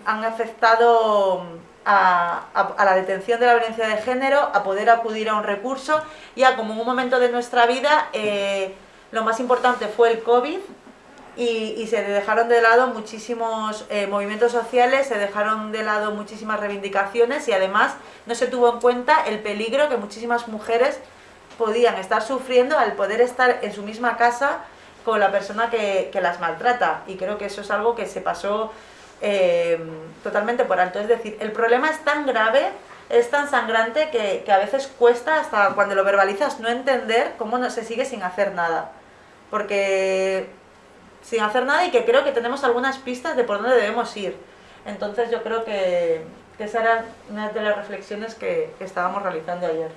han, afectado a, la detención de la violencia de género, a poder acudir a un recurso y a como en un momento de nuestra vida eh, lo más importante fue el COVID y, se dejaron de lado muchísimos eh, movimientos sociales, se dejaron de lado muchísimas reivindicaciones y además no se tuvo en cuenta el peligro que muchísimas mujeres podían estar sufriendo al poder estar en su misma casa con la persona que, las maltrata y creo que eso es algo que se pasó eh, totalmente por alto. Es decir, el problema es tan grave, es tan sangrante que, que, a veces cuesta hasta cuando lo verbalizas no entender cómo no se sigue sin hacer nada. Porque sin hacer nada y que creo que tenemos algunas pistas de por dónde debemos ir. Entonces yo creo que, esa era una de las reflexiones que estábamos realizando ayer.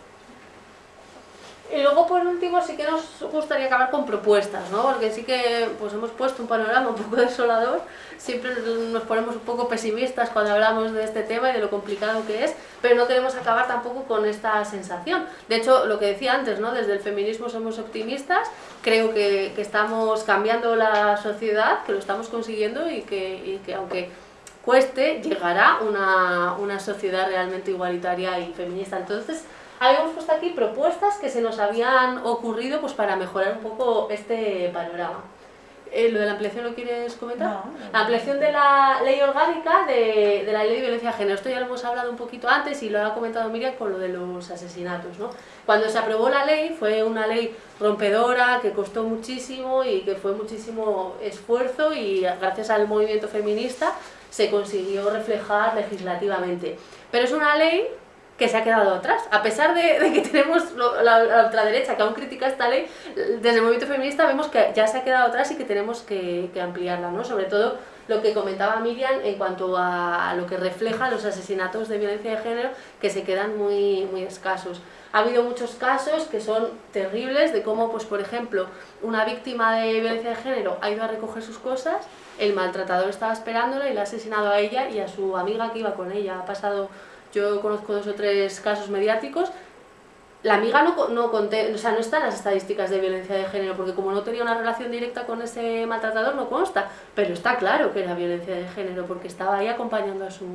Y luego por último sí que nos gustaría acabar con propuestas, ¿no? Porque sí que pues hemos puesto un panorama un poco desolador, siempre nos ponemos un poco pesimistas cuando hablamos de este tema y de lo complicado que es, pero no queremos acabar tampoco con esta sensación. De hecho, lo que decía antes, ¿no? Desde el feminismo somos optimistas, creo que, que estamos cambiando la sociedad, que lo estamos consiguiendo y que, y que aunque cueste, llegará una, una sociedad realmente igualitaria y feminista. Entonces, habíamos puesto aquí propuestas que se nos habían ocurrido pues, para mejorar un poco este panorama. Eh, ¿Lo de la ampliación lo quieres comentar? La ampliación de la ley orgánica de, de, la ley de violencia de género. Esto ya lo hemos hablado un poquito antes y lo ha comentado Miriam con lo de los asesinatos. ¿no? Cuando se aprobó la ley fue una ley rompedora que costó muchísimo y que fue muchísimo esfuerzo y gracias al movimiento feminista se consiguió reflejar legislativamente. Pero es una ley que se ha quedado atrás. A pesar de, que tenemos la, ultraderecha que aún critica esta ley, desde el movimiento feminista vemos que ya se ha quedado atrás y que tenemos que, ampliarla, ¿no? Sobre todo lo que comentaba Miriam en cuanto a lo que refleja los asesinatos de violencia de género que se quedan muy, muy escasos. Ha habido muchos casos que son terribles de cómo, pues por ejemplo, una víctima de violencia de género ha ido a recoger sus cosas, el maltratador estaba esperándola y la ha asesinado a ella y a su amiga que iba con ella. Ha pasado yo conozco dos o tres casos mediáticos. La amiga no, no, conté, o sea, no está en las estadísticas de violencia de género, porque como no tenía una relación directa con ese maltratador, no consta. Pero está claro que era violencia de género, porque estaba ahí acompañando a su,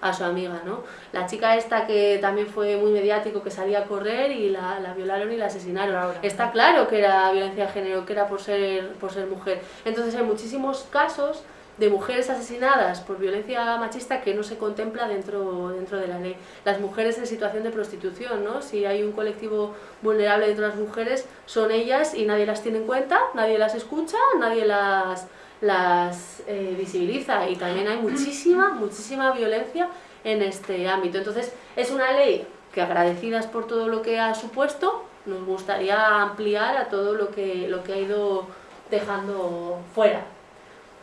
a su amiga, ¿no? La chica esta que también fue muy mediático, que salía a correr y la, la violaron y la asesinaron. Está claro que era violencia de género, que era por ser, por ser mujer. Entonces hay muchísimos casos de mujeres asesinadas por violencia machista que no se contempla dentro, dentro de la ley. Las mujeres en situación de prostitución, ¿no? Si hay un colectivo vulnerable dentro de las mujeres, son ellas y nadie las tiene en cuenta, nadie las escucha, nadie las, las eh, visibiliza y también hay muchísima, muchísima violencia en este ámbito. Entonces, es una ley que agradecidas por todo lo que ha supuesto, nos gustaría ampliar a todo lo que, lo que ha ido dejando fuera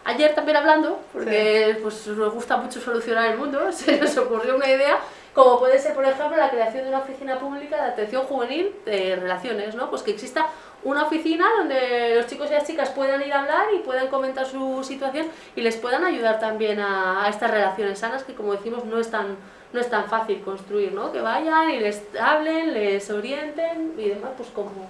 ayer también hablando, porque pues, nos gusta mucho solucionar el mundo, se nos ocurrió una idea, como puede ser, por ejemplo, la creación de una oficina pública de atención juvenil de relaciones, ¿no? Pues que exista una oficina donde los chicos y las chicas puedan ir a hablar y puedan comentar su situación y les puedan ayudar también a, estas relaciones sanas que, como decimos, no es tan, no es tan fácil construir, ¿no? Que vayan y les hablen, les orienten y demás, pues como,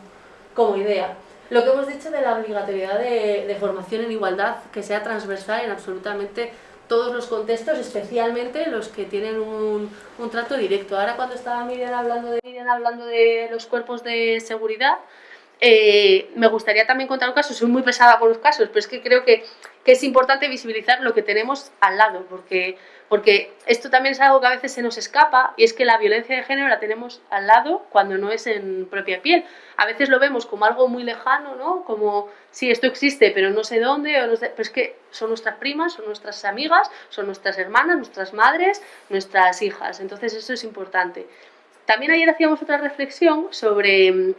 como idea. Lo que hemos dicho de la obligatoriedad de, formación en igualdad, que sea transversal en absolutamente todos los contextos, especialmente los que tienen un, un trato directo. Ahora cuando estaba Miriam hablando de, Miriam hablando de los cuerpos de seguridad, eh, me gustaría también contar un caso, soy muy pesada con los casos, pero es que creo que, que es importante visibilizar lo que tenemos al lado, porque porque esto también es algo que a veces se nos escapa y es que la violencia de género la tenemos al lado cuando no es en propia piel. A veces lo vemos como algo muy lejano, ¿no? Como, si esto existe, pero no sé dónde, o no sé, pero es que son nuestras primas, son nuestras amigas, son nuestras hermanas, nuestras madres, nuestras hijas. Entonces eso es importante. También ayer hacíamos otra reflexión sobre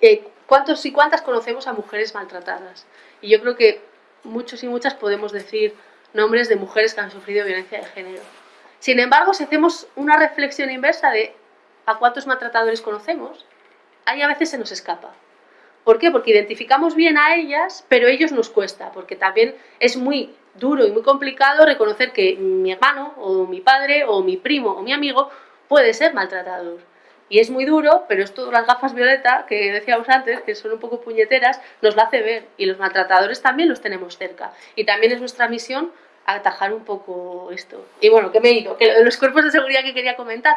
eh, cuántos y cuántas conocemos a mujeres maltratadas. Y yo creo que muchos y muchas podemos decir nombres de mujeres que han sufrido violencia de género. Sin embargo, si hacemos una reflexión inversa de a cuántos maltratadores conocemos, ahí a veces se nos escapa. ¿Por qué? Porque identificamos bien a ellas, pero a ellos nos cuesta, porque también es muy duro y muy complicado reconocer que mi hermano, o mi padre, o mi primo, o mi amigo puede ser maltratador. Y es muy duro, pero esto las gafas violeta, que decíamos antes, que son un poco puñeteras, nos lo hace ver. Y los maltratadores también los tenemos cerca. Y también es nuestra misión atajar un poco esto. Y bueno, que me he ido, que los cuerpos de seguridad que quería comentar,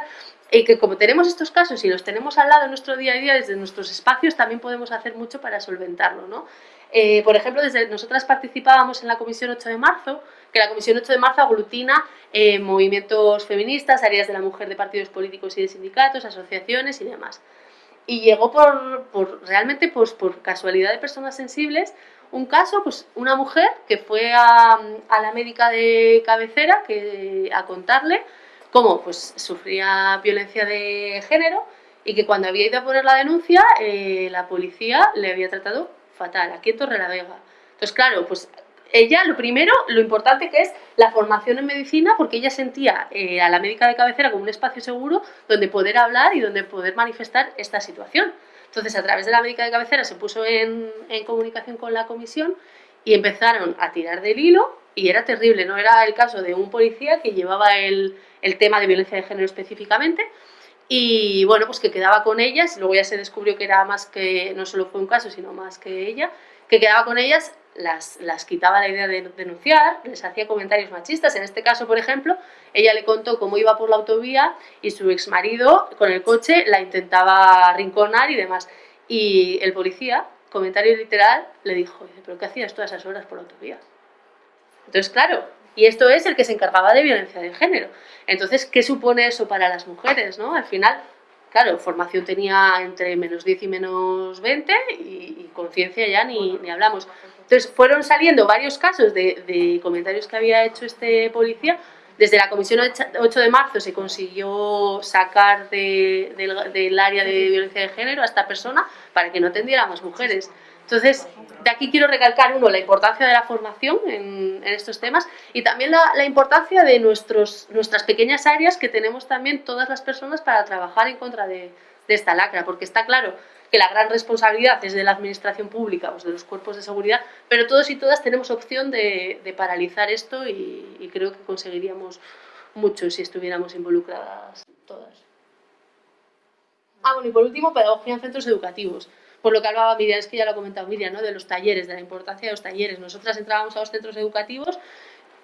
y que como tenemos estos casos y los tenemos al lado en nuestro día a día, desde nuestros espacios, también podemos hacer mucho para solventarlo, ¿no? Eh, por ejemplo, desde nosotras participábamos en la Comisión 8 de marzo, que la Comisión 8 de marzo aglutina eh, movimientos feministas, áreas de la mujer de partidos políticos y de sindicatos, asociaciones y demás. Y llegó por, por realmente pues, por casualidad de personas sensibles un caso, pues una mujer que fue a, la médica de cabecera que, a contarle cómo pues, sufría violencia de género y que cuando había ido a poner la denuncia, eh, la policía le había tratado fatal, aquí en Torrelavega. Entonces, claro, pues ella, lo primero, lo importante que es la formación en medicina, porque ella sentía eh, a la médica de cabecera como un espacio seguro donde poder hablar y donde poder manifestar esta situación. Entonces, a través de la médica de cabecera se puso en, comunicación con la comisión y empezaron a tirar del hilo y era terrible, no era el caso de un policía que llevaba el, tema de violencia de género específicamente y bueno, pues que quedaba con ellas, luego ya se descubrió que era más que, no solo fue un caso, sino más que ella, que quedaba con ellas, las, las quitaba la idea de denunciar, les hacía comentarios machistas. En este caso, por ejemplo, ella le contó cómo iba por la autovía y su ex marido con el coche la intentaba rinconar y demás. Y el policía, comentario literal, le dijo, ¿pero qué hacías todas esas horas por la autovía? Entonces, claro, y esto es el que se encargaba de violencia de género. Entonces, ¿qué supone eso para las mujeres? ¿no? Al final, claro, formación tenía entre menos 10 y menos 20 y, conciencia ya ni, ni, hablamos. Entonces fueron saliendo varios casos de, de, comentarios que había hecho este policía. Desde la comisión 8 de marzo se consiguió sacar de, del, del, área de violencia de género a esta persona para que no atendiera a más mujeres. Entonces, de aquí quiero recalcar, uno, la importancia de la formación en, en estos temas y también la, la, importancia de nuestros, nuestras pequeñas áreas que tenemos también todas las personas para trabajar en contra de, de esta lacra, porque está claro que la gran responsabilidad es de la administración pública, pues de los cuerpos de seguridad, pero todos y todas tenemos opción de, paralizar esto y, y creo que conseguiríamos mucho si estuviéramos involucradas todas. Ah, bueno, y por último, pedagogía en centros educativos por lo que hablaba Miriam, es que ya lo ha comentado Miriam, ¿no? de los talleres, de la importancia de los talleres. Nosotras entrábamos a los centros educativos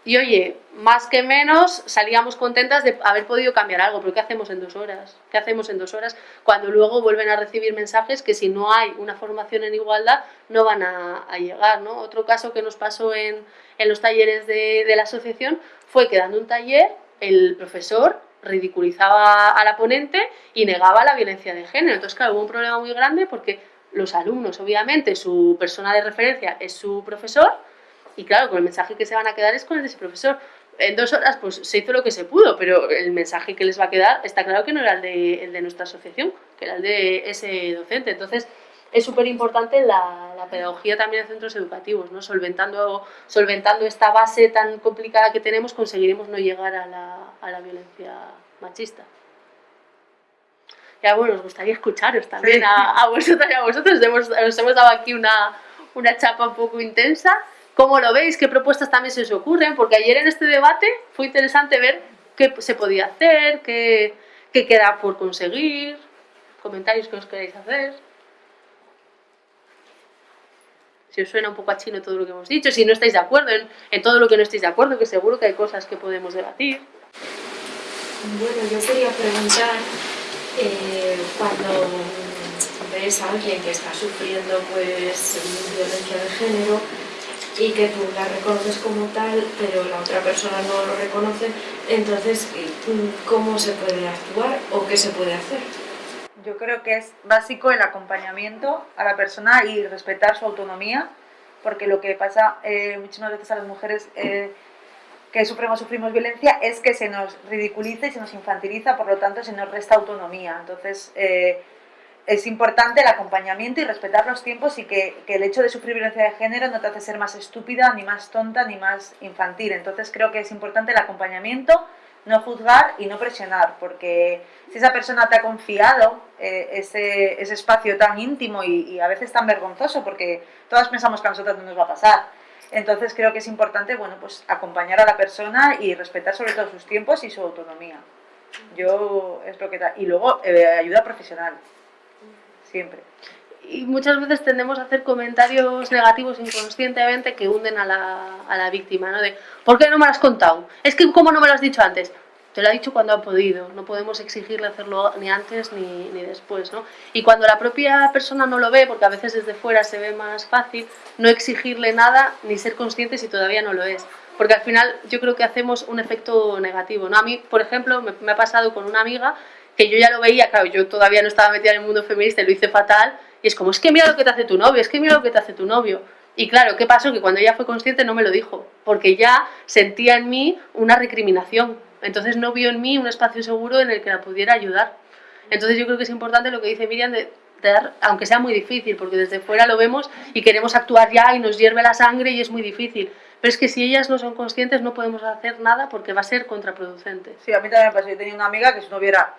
y oye, más que menos salíamos contentas de haber podido cambiar algo, pero ¿qué hacemos en dos horas? ¿Qué hacemos en dos horas cuando luego vuelven a recibir mensajes que si no hay una formación en igualdad no van a, llegar? ¿no? Otro caso que nos pasó en, en los talleres de, de la asociación fue que dando un taller el profesor ridiculizaba a la ponente y negaba la violencia de género. Entonces, claro, hubo un problema muy grande porque los alumnos, obviamente, su persona de referencia es su profesor, y claro, con el mensaje que se van a quedar es con el de ese profesor. En dos horas pues se hizo lo que se pudo, pero el mensaje que les va a quedar está claro que no era el de, el de nuestra asociación, que era el de ese docente. Entonces, es súper importante la, la, pedagogía también en centros educativos, ¿no? solventando, solventando esta base tan complicada que tenemos, conseguiremos no llegar a la, a la violencia machista ya bueno, nos gustaría escucharos también a, a, vosotros y a vosotros. Hemos, os hemos dado aquí una, una chapa un poco intensa. ¿Cómo lo veis? ¿Qué propuestas también se os ocurren? Porque ayer en este debate fue interesante ver qué se podía hacer, qué, qué queda por conseguir, comentarios que os queréis hacer. Si os suena un poco a chino todo lo que hemos dicho, si no estáis de acuerdo en, en todo lo que no estáis de acuerdo, que seguro que hay cosas que podemos debatir. Bueno, yo quería preguntar eh, cuando ves a alguien que está sufriendo pues violencia de género y que tú la reconoces como tal, pero la otra persona no lo reconoce, entonces, ¿cómo se puede actuar o qué se puede hacer? Yo creo que es básico el acompañamiento a la persona y respetar su autonomía, porque lo que pasa eh, muchísimas veces a las mujeres eh, que sufrimos, sufrimos violencia es que se nos ridiculiza y se nos infantiliza, por lo tanto se nos resta autonomía. Entonces eh, es importante el acompañamiento y respetar los tiempos y que, el hecho de sufrir violencia de género no te hace ser más estúpida, ni más tonta, ni más infantil. Entonces creo que es importante el acompañamiento, no juzgar y no presionar, porque si esa persona te ha confiado eh, ese, espacio tan íntimo y, a veces tan vergonzoso, porque todas pensamos que a nosotros no nos va a pasar, entonces creo que es importante, bueno, pues acompañar a la persona y respetar sobre todo sus tiempos y su autonomía. Yo es lo que. Y luego eh, ayuda profesional, siempre. y muchas veces tendemos a hacer comentarios negativos inconscientemente que hunden a la, a la víctima, ¿no? De, ¿por qué no me lo has contado? Es que, ¿cómo no me lo has dicho antes? Te lo ha dicho cuando ha podido, no podemos exigirle hacerlo ni antes ni, ni después, ¿no? Y cuando la propia persona no lo ve, porque a veces desde fuera se ve más fácil, no exigirle nada ni ser consciente si todavía no lo es. Porque al final yo creo que hacemos un efecto negativo, ¿no? A mí, por ejemplo, me, me ha pasado con una amiga que yo ya lo veía, claro, yo todavía no estaba metida en el mundo feminista y lo hice fatal, y es como, es que mira lo que te hace tu novio, es que mira lo que te hace tu novio. Y claro, ¿qué pasó? Que cuando ella fue consciente no me lo dijo, porque ya sentía en mí una recriminación. Entonces no vio en mí un espacio seguro en el que la pudiera ayudar. Entonces yo creo que es importante lo que dice Miriam de, dar, aunque sea muy difícil, porque desde fuera lo vemos y queremos actuar ya y nos hierve la sangre y es muy difícil. Pero es que si ellas no son conscientes no podemos hacer nada porque va a ser contraproducente. Sí, a mí también me pasó. Yo tenía una amiga que si no hubiera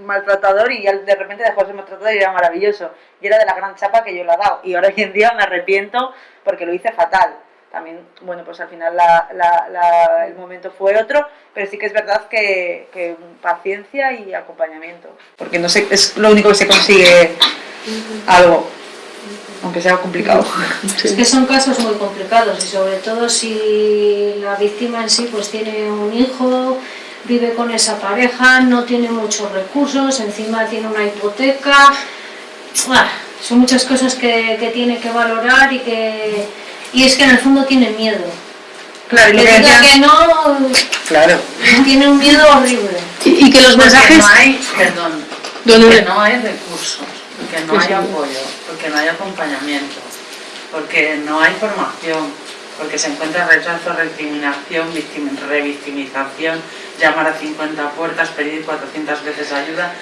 maltratador y de repente dejó de ser maltratador y era maravilloso. Y era de la gran chapa que yo le he dado. Y ahora hoy en día me arrepiento porque lo hice fatal. También, bueno, pues al final la, la, la, el momento fue otro, pero sí que es verdad que, que, paciencia y acompañamiento. Porque no sé, es lo único que se consigue algo, aunque sea complicado. Es que son casos muy complicados y sobre todo si la víctima en sí pues tiene un hijo, vive con esa pareja, no tiene muchos recursos, encima tiene una hipoteca, son muchas cosas que, que tiene que valorar y que y es que en el fondo tiene miedo. Claro, que diga que no, claro. tiene un miedo horrible. Y, y que los porque mensajes... no hay, perdón, porque no hay recursos, porque no hay apoyo, porque no hay acompañamiento, porque no hay formación, porque se encuentra rechazo, recriminación, revictimización, llamar a 50 puertas, pedir 400 veces ayuda,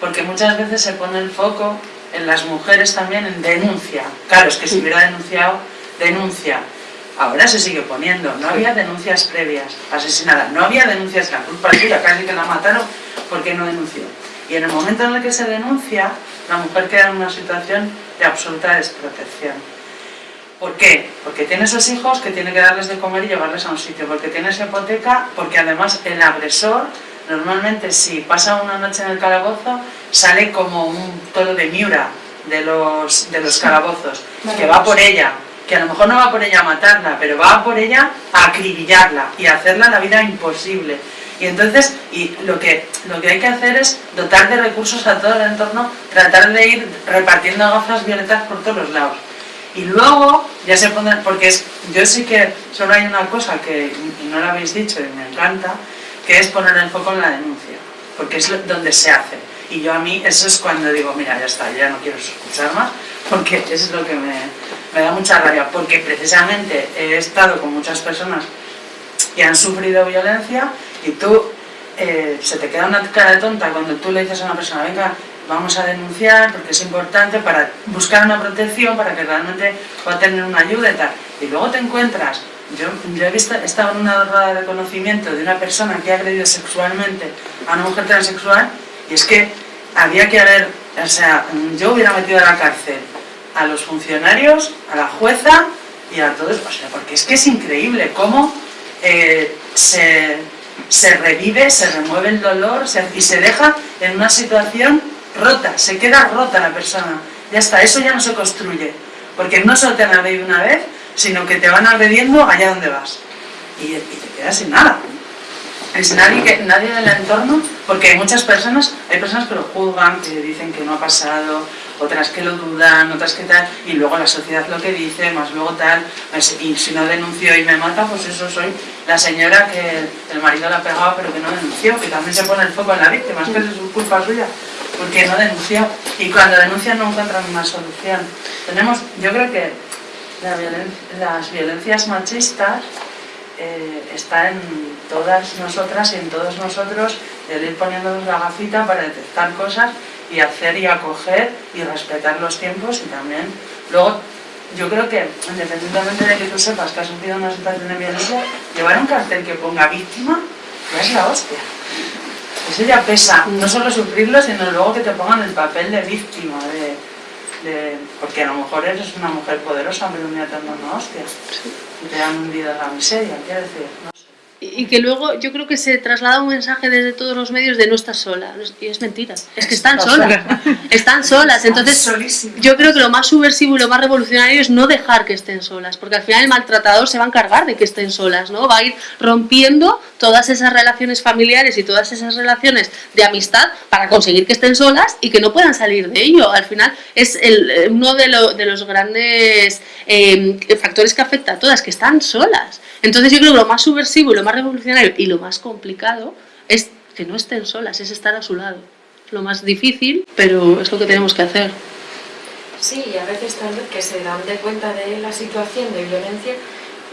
porque muchas veces se pone el foco en las mujeres también en denuncia. Claro, es que si hubiera denunciado, denuncia. Ahora se sigue poniendo, no había denuncias previas, asesinada, no había denuncias, la culpa es suya, casi que la mataron porque no denunció. Y en el momento en el que se denuncia, la mujer queda en una situación de absoluta desprotección. ¿Por qué? Porque tiene esos hijos que tiene que darles de comer y llevarles a un sitio, porque tiene esa hipoteca, porque además el agresor, normalmente si pasa una noche en el calabozo, sale como un toro de miura de los, de los calabozos, que va por ella, que a lo mejor no va por ella a matarla, pero va por ella a acribillarla y a hacerla la vida imposible. Y entonces, y lo que, lo que hay que hacer es dotar de recursos a todo el entorno, tratar de ir repartiendo gafas violetas por todos los lados. Y luego, ya se pone, porque es, yo sí que solo hay una cosa que, no lo habéis dicho y me encanta, que es poner el foco en la denuncia, porque es donde se hace. Y yo a mí, eso es cuando digo, mira, ya está, ya no quiero escuchar más, porque eso es lo que me, me da mucha rabia, porque precisamente he estado con muchas personas que han sufrido violencia y tú, eh, se te queda una cara tonta cuando tú le dices a una persona, venga, vamos a denunciar porque es importante para buscar una protección, para que realmente pueda tener una ayuda y tal. Y luego te encuentras, yo, yo he, visto, he estado en una rueda de conocimiento de una persona que ha agredido sexualmente a una mujer transexual y es que había que haber, o sea, yo hubiera metido a la cárcel a los funcionarios, a la jueza y a todos, o sea, porque es que es increíble cómo eh, se, se, revive, se remueve el dolor se, y se deja en una situación rota, se queda rota la persona, ya está, eso ya no se construye, porque no solo te han agredido una vez, sino que te van agrediendo allá donde vas, y, te quedas sin nada, es nadie, que, nadie del entorno, porque hay muchas personas, hay personas que lo juzgan, que dicen que no ha pasado, otras que lo dudan, otras que tal, y luego la sociedad lo que dice, más luego tal, pues, y si no denuncio y me mata, pues eso soy la señora que el marido la pegaba pero que no denunció, que también se pone el foco en la víctima, es que es culpa suya, porque no denunció, y cuando denuncian no encuentran una solución. Tenemos, yo creo que las violencias machistas eh, está en todas nosotras y en todos nosotros el ir poniéndonos la gafita para detectar cosas y hacer y acoger y respetar los tiempos y también luego yo creo que independientemente de que tú sepas que has sufrido una situación de violencia llevar un cartel que ponga víctima ya es la hostia. Eso ya pesa, no solo sufrirlo sino luego que te pongan el papel de víctima de, de, porque a lo mejor eres una mujer poderosa pero un día te dan una hostia. Y te han hundido en la miseria, quiero decir, no. Y que luego yo creo que se traslada un mensaje desde todos los medios de no estás sola. Y es mentira. Es que están solas. Están solas. Entonces, yo creo que lo más subversivo y lo más revolucionario es no dejar que estén solas. Porque al final el maltratador se va a encargar de que estén solas, ¿no? Va a ir rompiendo todas esas relaciones familiares y todas esas relaciones de amistad para conseguir que estén solas y que no puedan salir de ello. Al final es el, uno de, de los grandes eh, factores que afecta a todas, que están solas. Entonces yo creo que lo más subversivo y lo más revolucionario y lo más complicado es que no estén solas, es estar a su lado. Lo más difícil, pero es lo que tenemos que hacer. Sí, y a veces tal vez que se dan de cuenta de la situación de violencia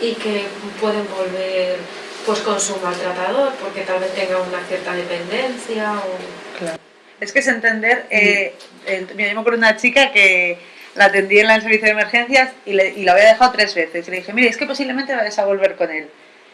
y que pueden volver pues con su maltratador porque tal vez tenga una cierta dependencia o... Claro. Es que es entender, eh, eh, me yo me una chica que la atendí en el servicio de emergencias y, le, y la había dejado tres veces. Y le dije, mire, es que posiblemente vayas a volver con él.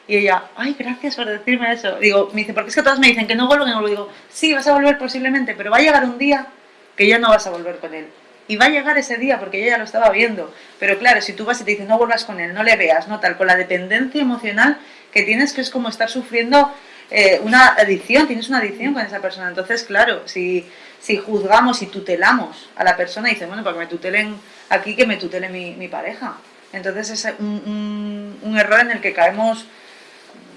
Y ella, ay, gracias por decirme eso. Digo, me dice, porque es que todas me dicen que no vuelvo, y no Digo, sí, vas a volver posiblemente, pero va a llegar un día que ya no vas a volver con él. Y va a llegar ese día porque ella ya lo estaba viendo. Pero claro, si tú vas y te dicen no vuelvas con él, no le veas, no tal, con la dependencia emocional que tienes, que es como estar sufriendo eh, una adicción, tienes una adicción con esa persona. Entonces, claro, si si juzgamos y tutelamos a la persona, y dicen, bueno, para que me tutelen aquí, que me tutele mi, pareja. Entonces es un, error en el que caemos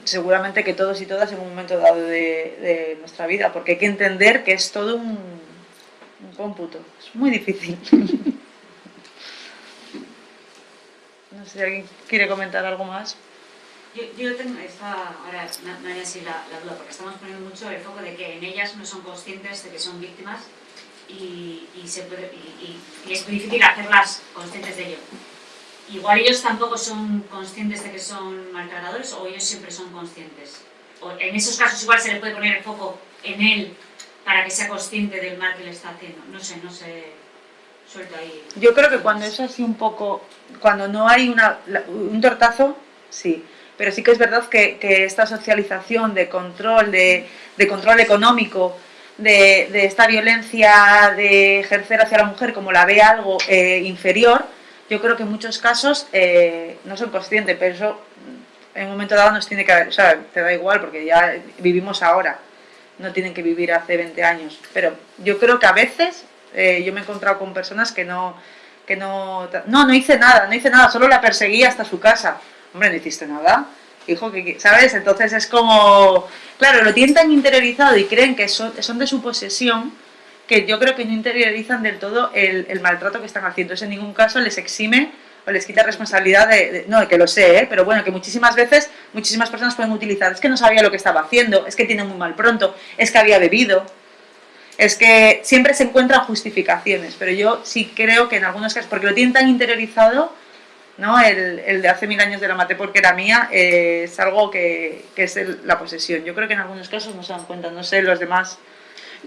seguramente que todos y todas en un momento dado de, nuestra vida, porque hay que entender que es todo un, un cómputo, es muy difícil. no sé si alguien quiere comentar algo más. Yo, tengo esta, ahora no, hay así la, duda, porque estamos poniendo mucho el foco de que en ellas no son conscientes de que son víctimas y, se puede, y, es muy difícil hacerlas conscientes de ello. Igual ellos tampoco son conscientes de que son maltratadores o ellos siempre son conscientes. O en esos casos igual se le puede poner el foco en él para que sea consciente del mal que le está haciendo. No sé, no sé, suelto ahí. Yo creo que cuando es así un poco, cuando no hay una, un tortazo, sí pero sí que es verdad que, esta socialización de control, de, control económico, de, esta violencia de ejercer hacia la mujer como la ve algo eh, inferior, yo creo que en muchos casos eh, no son conscientes, pero eso en un momento dado nos tiene que o sea, te da igual porque ya vivimos ahora, no tienen que vivir hace 20 años, pero yo creo que a veces eh, yo me he encontrado con personas que no, que no, no, no hice nada, no hice nada, solo la perseguí hasta su casa, hombre, no hiciste nada, hijo, que, ¿sabes? Entonces es como, claro, lo tienen tan interiorizado y creen que son, son de su posesión, que yo creo que no interiorizan del todo el, maltrato que están haciendo. Eso en ningún caso les exime o les quita responsabilidad de, no, de que lo sé, ¿eh? pero bueno, que muchísimas veces, muchísimas personas pueden utilizar, es que no sabía lo que estaba haciendo, es que tiene muy mal pronto, es que había bebido, es que siempre se encuentran justificaciones, pero yo sí creo que en algunos casos, porque lo tienen tan interiorizado, ¿no? El, de hace mil años de la maté porque era mía eh, es algo que, es la posesión. Yo creo que en algunos casos no se dan cuenta, no sé, los demás...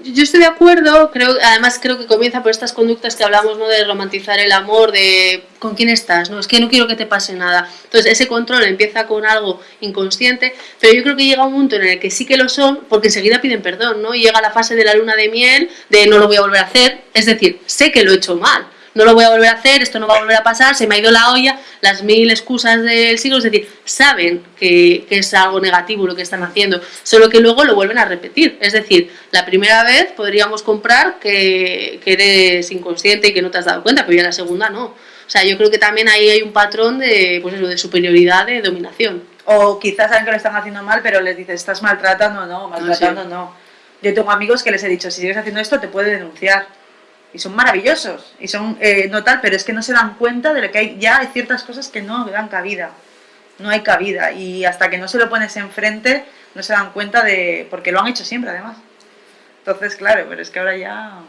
Yo estoy de acuerdo, creo, además creo que comienza por estas conductas que hablamos, ¿no? De romantizar el amor, de con quién estás, ¿no? Es que no quiero que te pase nada. Entonces ese control empieza con algo inconsciente, pero yo creo que llega un punto en el que sí que lo son, porque enseguida piden perdón, ¿no? Y llega la fase de la luna de miel, de no lo voy a volver a hacer, es decir, sé que lo he hecho mal, no lo voy a volver a hacer, esto no va a volver a pasar, se me ha ido la olla, las mil excusas del siglo, es decir, saben que, es algo negativo lo que están haciendo, solo que luego lo vuelven a repetir. Es decir, la primera vez podríamos comprar que, eres inconsciente y que no te has dado cuenta, pero ya la segunda no. O sea, yo creo que también ahí hay un patrón de, pues eso, de superioridad, de dominación. O quizás saben que lo están haciendo mal, pero les dices, estás maltratando, no, maltratando, no. Yo tengo amigos que les he dicho, si sigues haciendo esto, te puede denunciar y son maravillosos y son eh, no tal, pero es que no se dan cuenta de que hay, ya hay ciertas cosas que no dan cabida, no hay cabida y hasta que no se lo pones enfrente no se dan cuenta de, porque lo han hecho siempre además. Entonces, claro, pero es que ahora ya...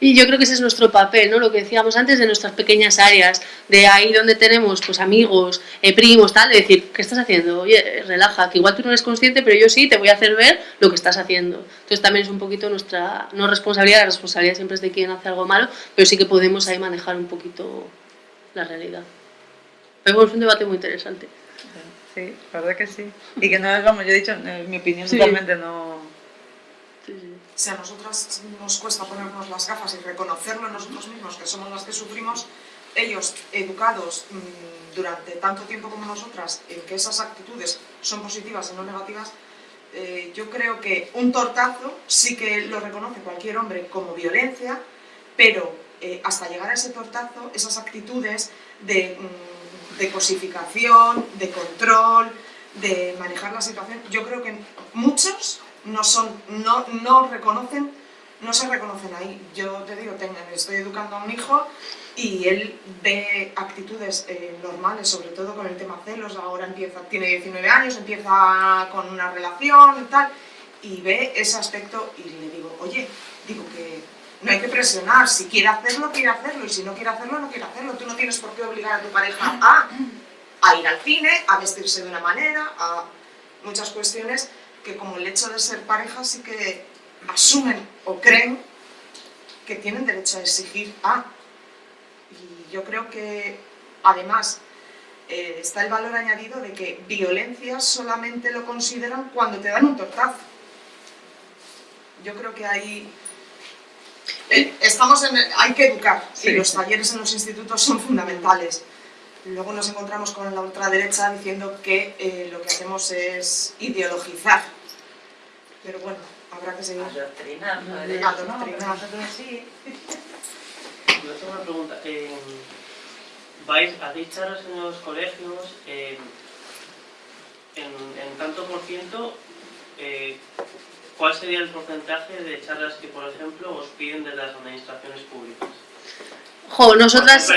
Y yo creo que ese es nuestro papel, ¿no? Lo que decíamos antes de nuestras pequeñas áreas, de ahí donde tenemos pues amigos, eh, primos, tal, de decir, ¿qué estás haciendo? Oye, relaja, que igual tú no eres consciente, pero yo sí te voy a hacer ver lo que estás haciendo. Entonces también es un poquito nuestra, no responsabilidad, la responsabilidad siempre es de quien hace algo malo, pero sí que podemos ahí manejar un poquito la realidad. Pero es un debate muy interesante. Sí, la verdad que sí. Y que no es, vamos, yo he dicho, mi opinión totalmente no si a nosotras nos cuesta ponernos las gafas y reconocerlo nosotros mismos, que somos las que sufrimos, ellos educados mmm, durante tanto tiempo como nosotras en que esas actitudes son positivas y no negativas, eh, yo creo que un tortazo sí que lo reconoce cualquier hombre como violencia, pero eh, hasta llegar a ese tortazo, esas actitudes de, mmm, de cosificación, de control, de manejar la situación, yo creo que muchos no, son, no, no reconocen no se reconocen ahí. Yo te digo, tengo, estoy educando a un hijo y él ve actitudes eh, normales, sobre todo con el tema celos, ahora empieza, tiene 19 años, empieza con una relación y tal, y ve ese aspecto y le digo, oye, digo que no hay que presionar, si quiere hacerlo, quiere hacerlo, y si no quiere hacerlo, no quiere hacerlo. Tú no tienes por qué obligar a tu pareja a, a ir al cine, a vestirse de una manera, a muchas cuestiones que como el hecho de ser pareja sí que asumen o creen que tienen derecho a exigir a. Y yo creo que, además, eh, está el valor añadido de que violencia solamente lo consideran cuando te dan un tortazo. Yo creo que ahí eh, estamos en hay que educar y los talleres en los institutos son fundamentales. Luego nos encontramos con la ultraderecha diciendo que eh, lo que hacemos es ideologizar. Pero bueno, habrá que seguir. Adoctrinar, ¿no? Adoctrinar. Nosotros sí. Yo tengo una pregunta. Eh, ¿Vais, hacéis charlas en los colegios? Eh, en, en, tanto por ciento, eh, ¿cuál sería el porcentaje de charlas que, por ejemplo, os piden desde las administraciones públicas? Jo, nosotras,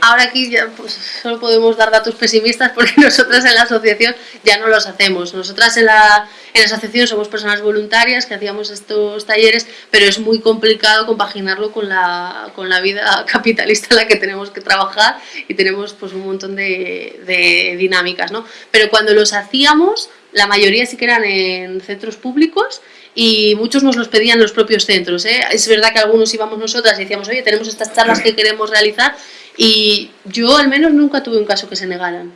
ahora aquí ya pues, solo podemos dar datos pesimistas porque nosotras en la asociación ya no los hacemos. Nosotras en la, en la asociación somos personas voluntarias que hacíamos estos talleres, pero es muy complicado compaginarlo con la, con la vida capitalista en la que tenemos que trabajar y tenemos pues un montón de, de dinámicas, ¿no? Pero cuando los hacíamos, la mayoría sí que eran en centros públicos y muchos nos los pedían los propios centros. ¿eh? Es verdad que algunos íbamos nosotras y decíamos, oye, tenemos estas charlas que queremos realizar y yo al menos nunca tuve un caso que se negaran.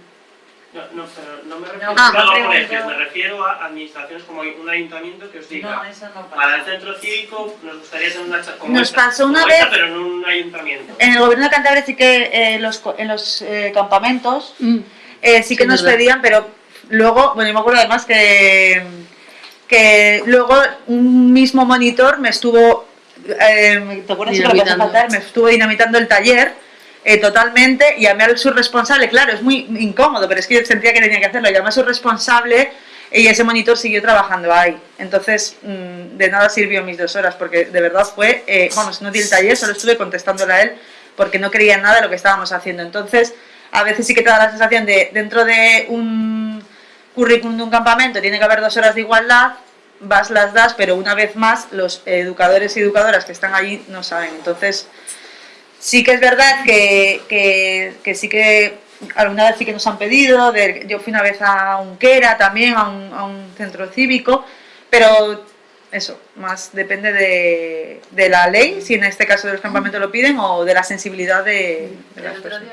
No, no, pero no me refiero ah, a colegios, me refiero a administraciones como un ayuntamiento que os diga, no, eso no para el centro cívico nos gustaría tener una charla como Nos esta, pasó una como vez, esta, pero en un ayuntamiento. En el gobierno de Cantabria sí que eh, los, en los eh, campamentos mm. eh, sí que sí, nos verdad. pedían, pero luego, bueno, yo me acuerdo además que que luego un mismo monitor me estuvo, eh, ¿te acuerdas que lo Me estuvo dinamitando el taller eh, totalmente, llamé a su responsable, claro, es muy incómodo, pero es que yo sentía que tenía que hacerlo, llamé a su responsable y ese monitor siguió trabajando ahí. Entonces, mmm, de nada sirvió mis dos horas, porque de verdad fue, eh, vamos, no di el taller, solo estuve contestándole a él, porque no creía en nada de lo que estábamos haciendo. Entonces, a veces sí que te da la sensación de, dentro de un currículum de un campamento tiene que haber dos horas de igualdad, vas las das, pero una vez más los educadores y educadoras que están allí no saben. Entonces, sí que es verdad que, que, que sí que alguna vez sí que nos han pedido, de, yo fui una vez a Unquera también, a un, a un centro cívico, pero eso, más depende de, de, la ley, si en este caso del campamento lo piden, o de la sensibilidad de, de las personas.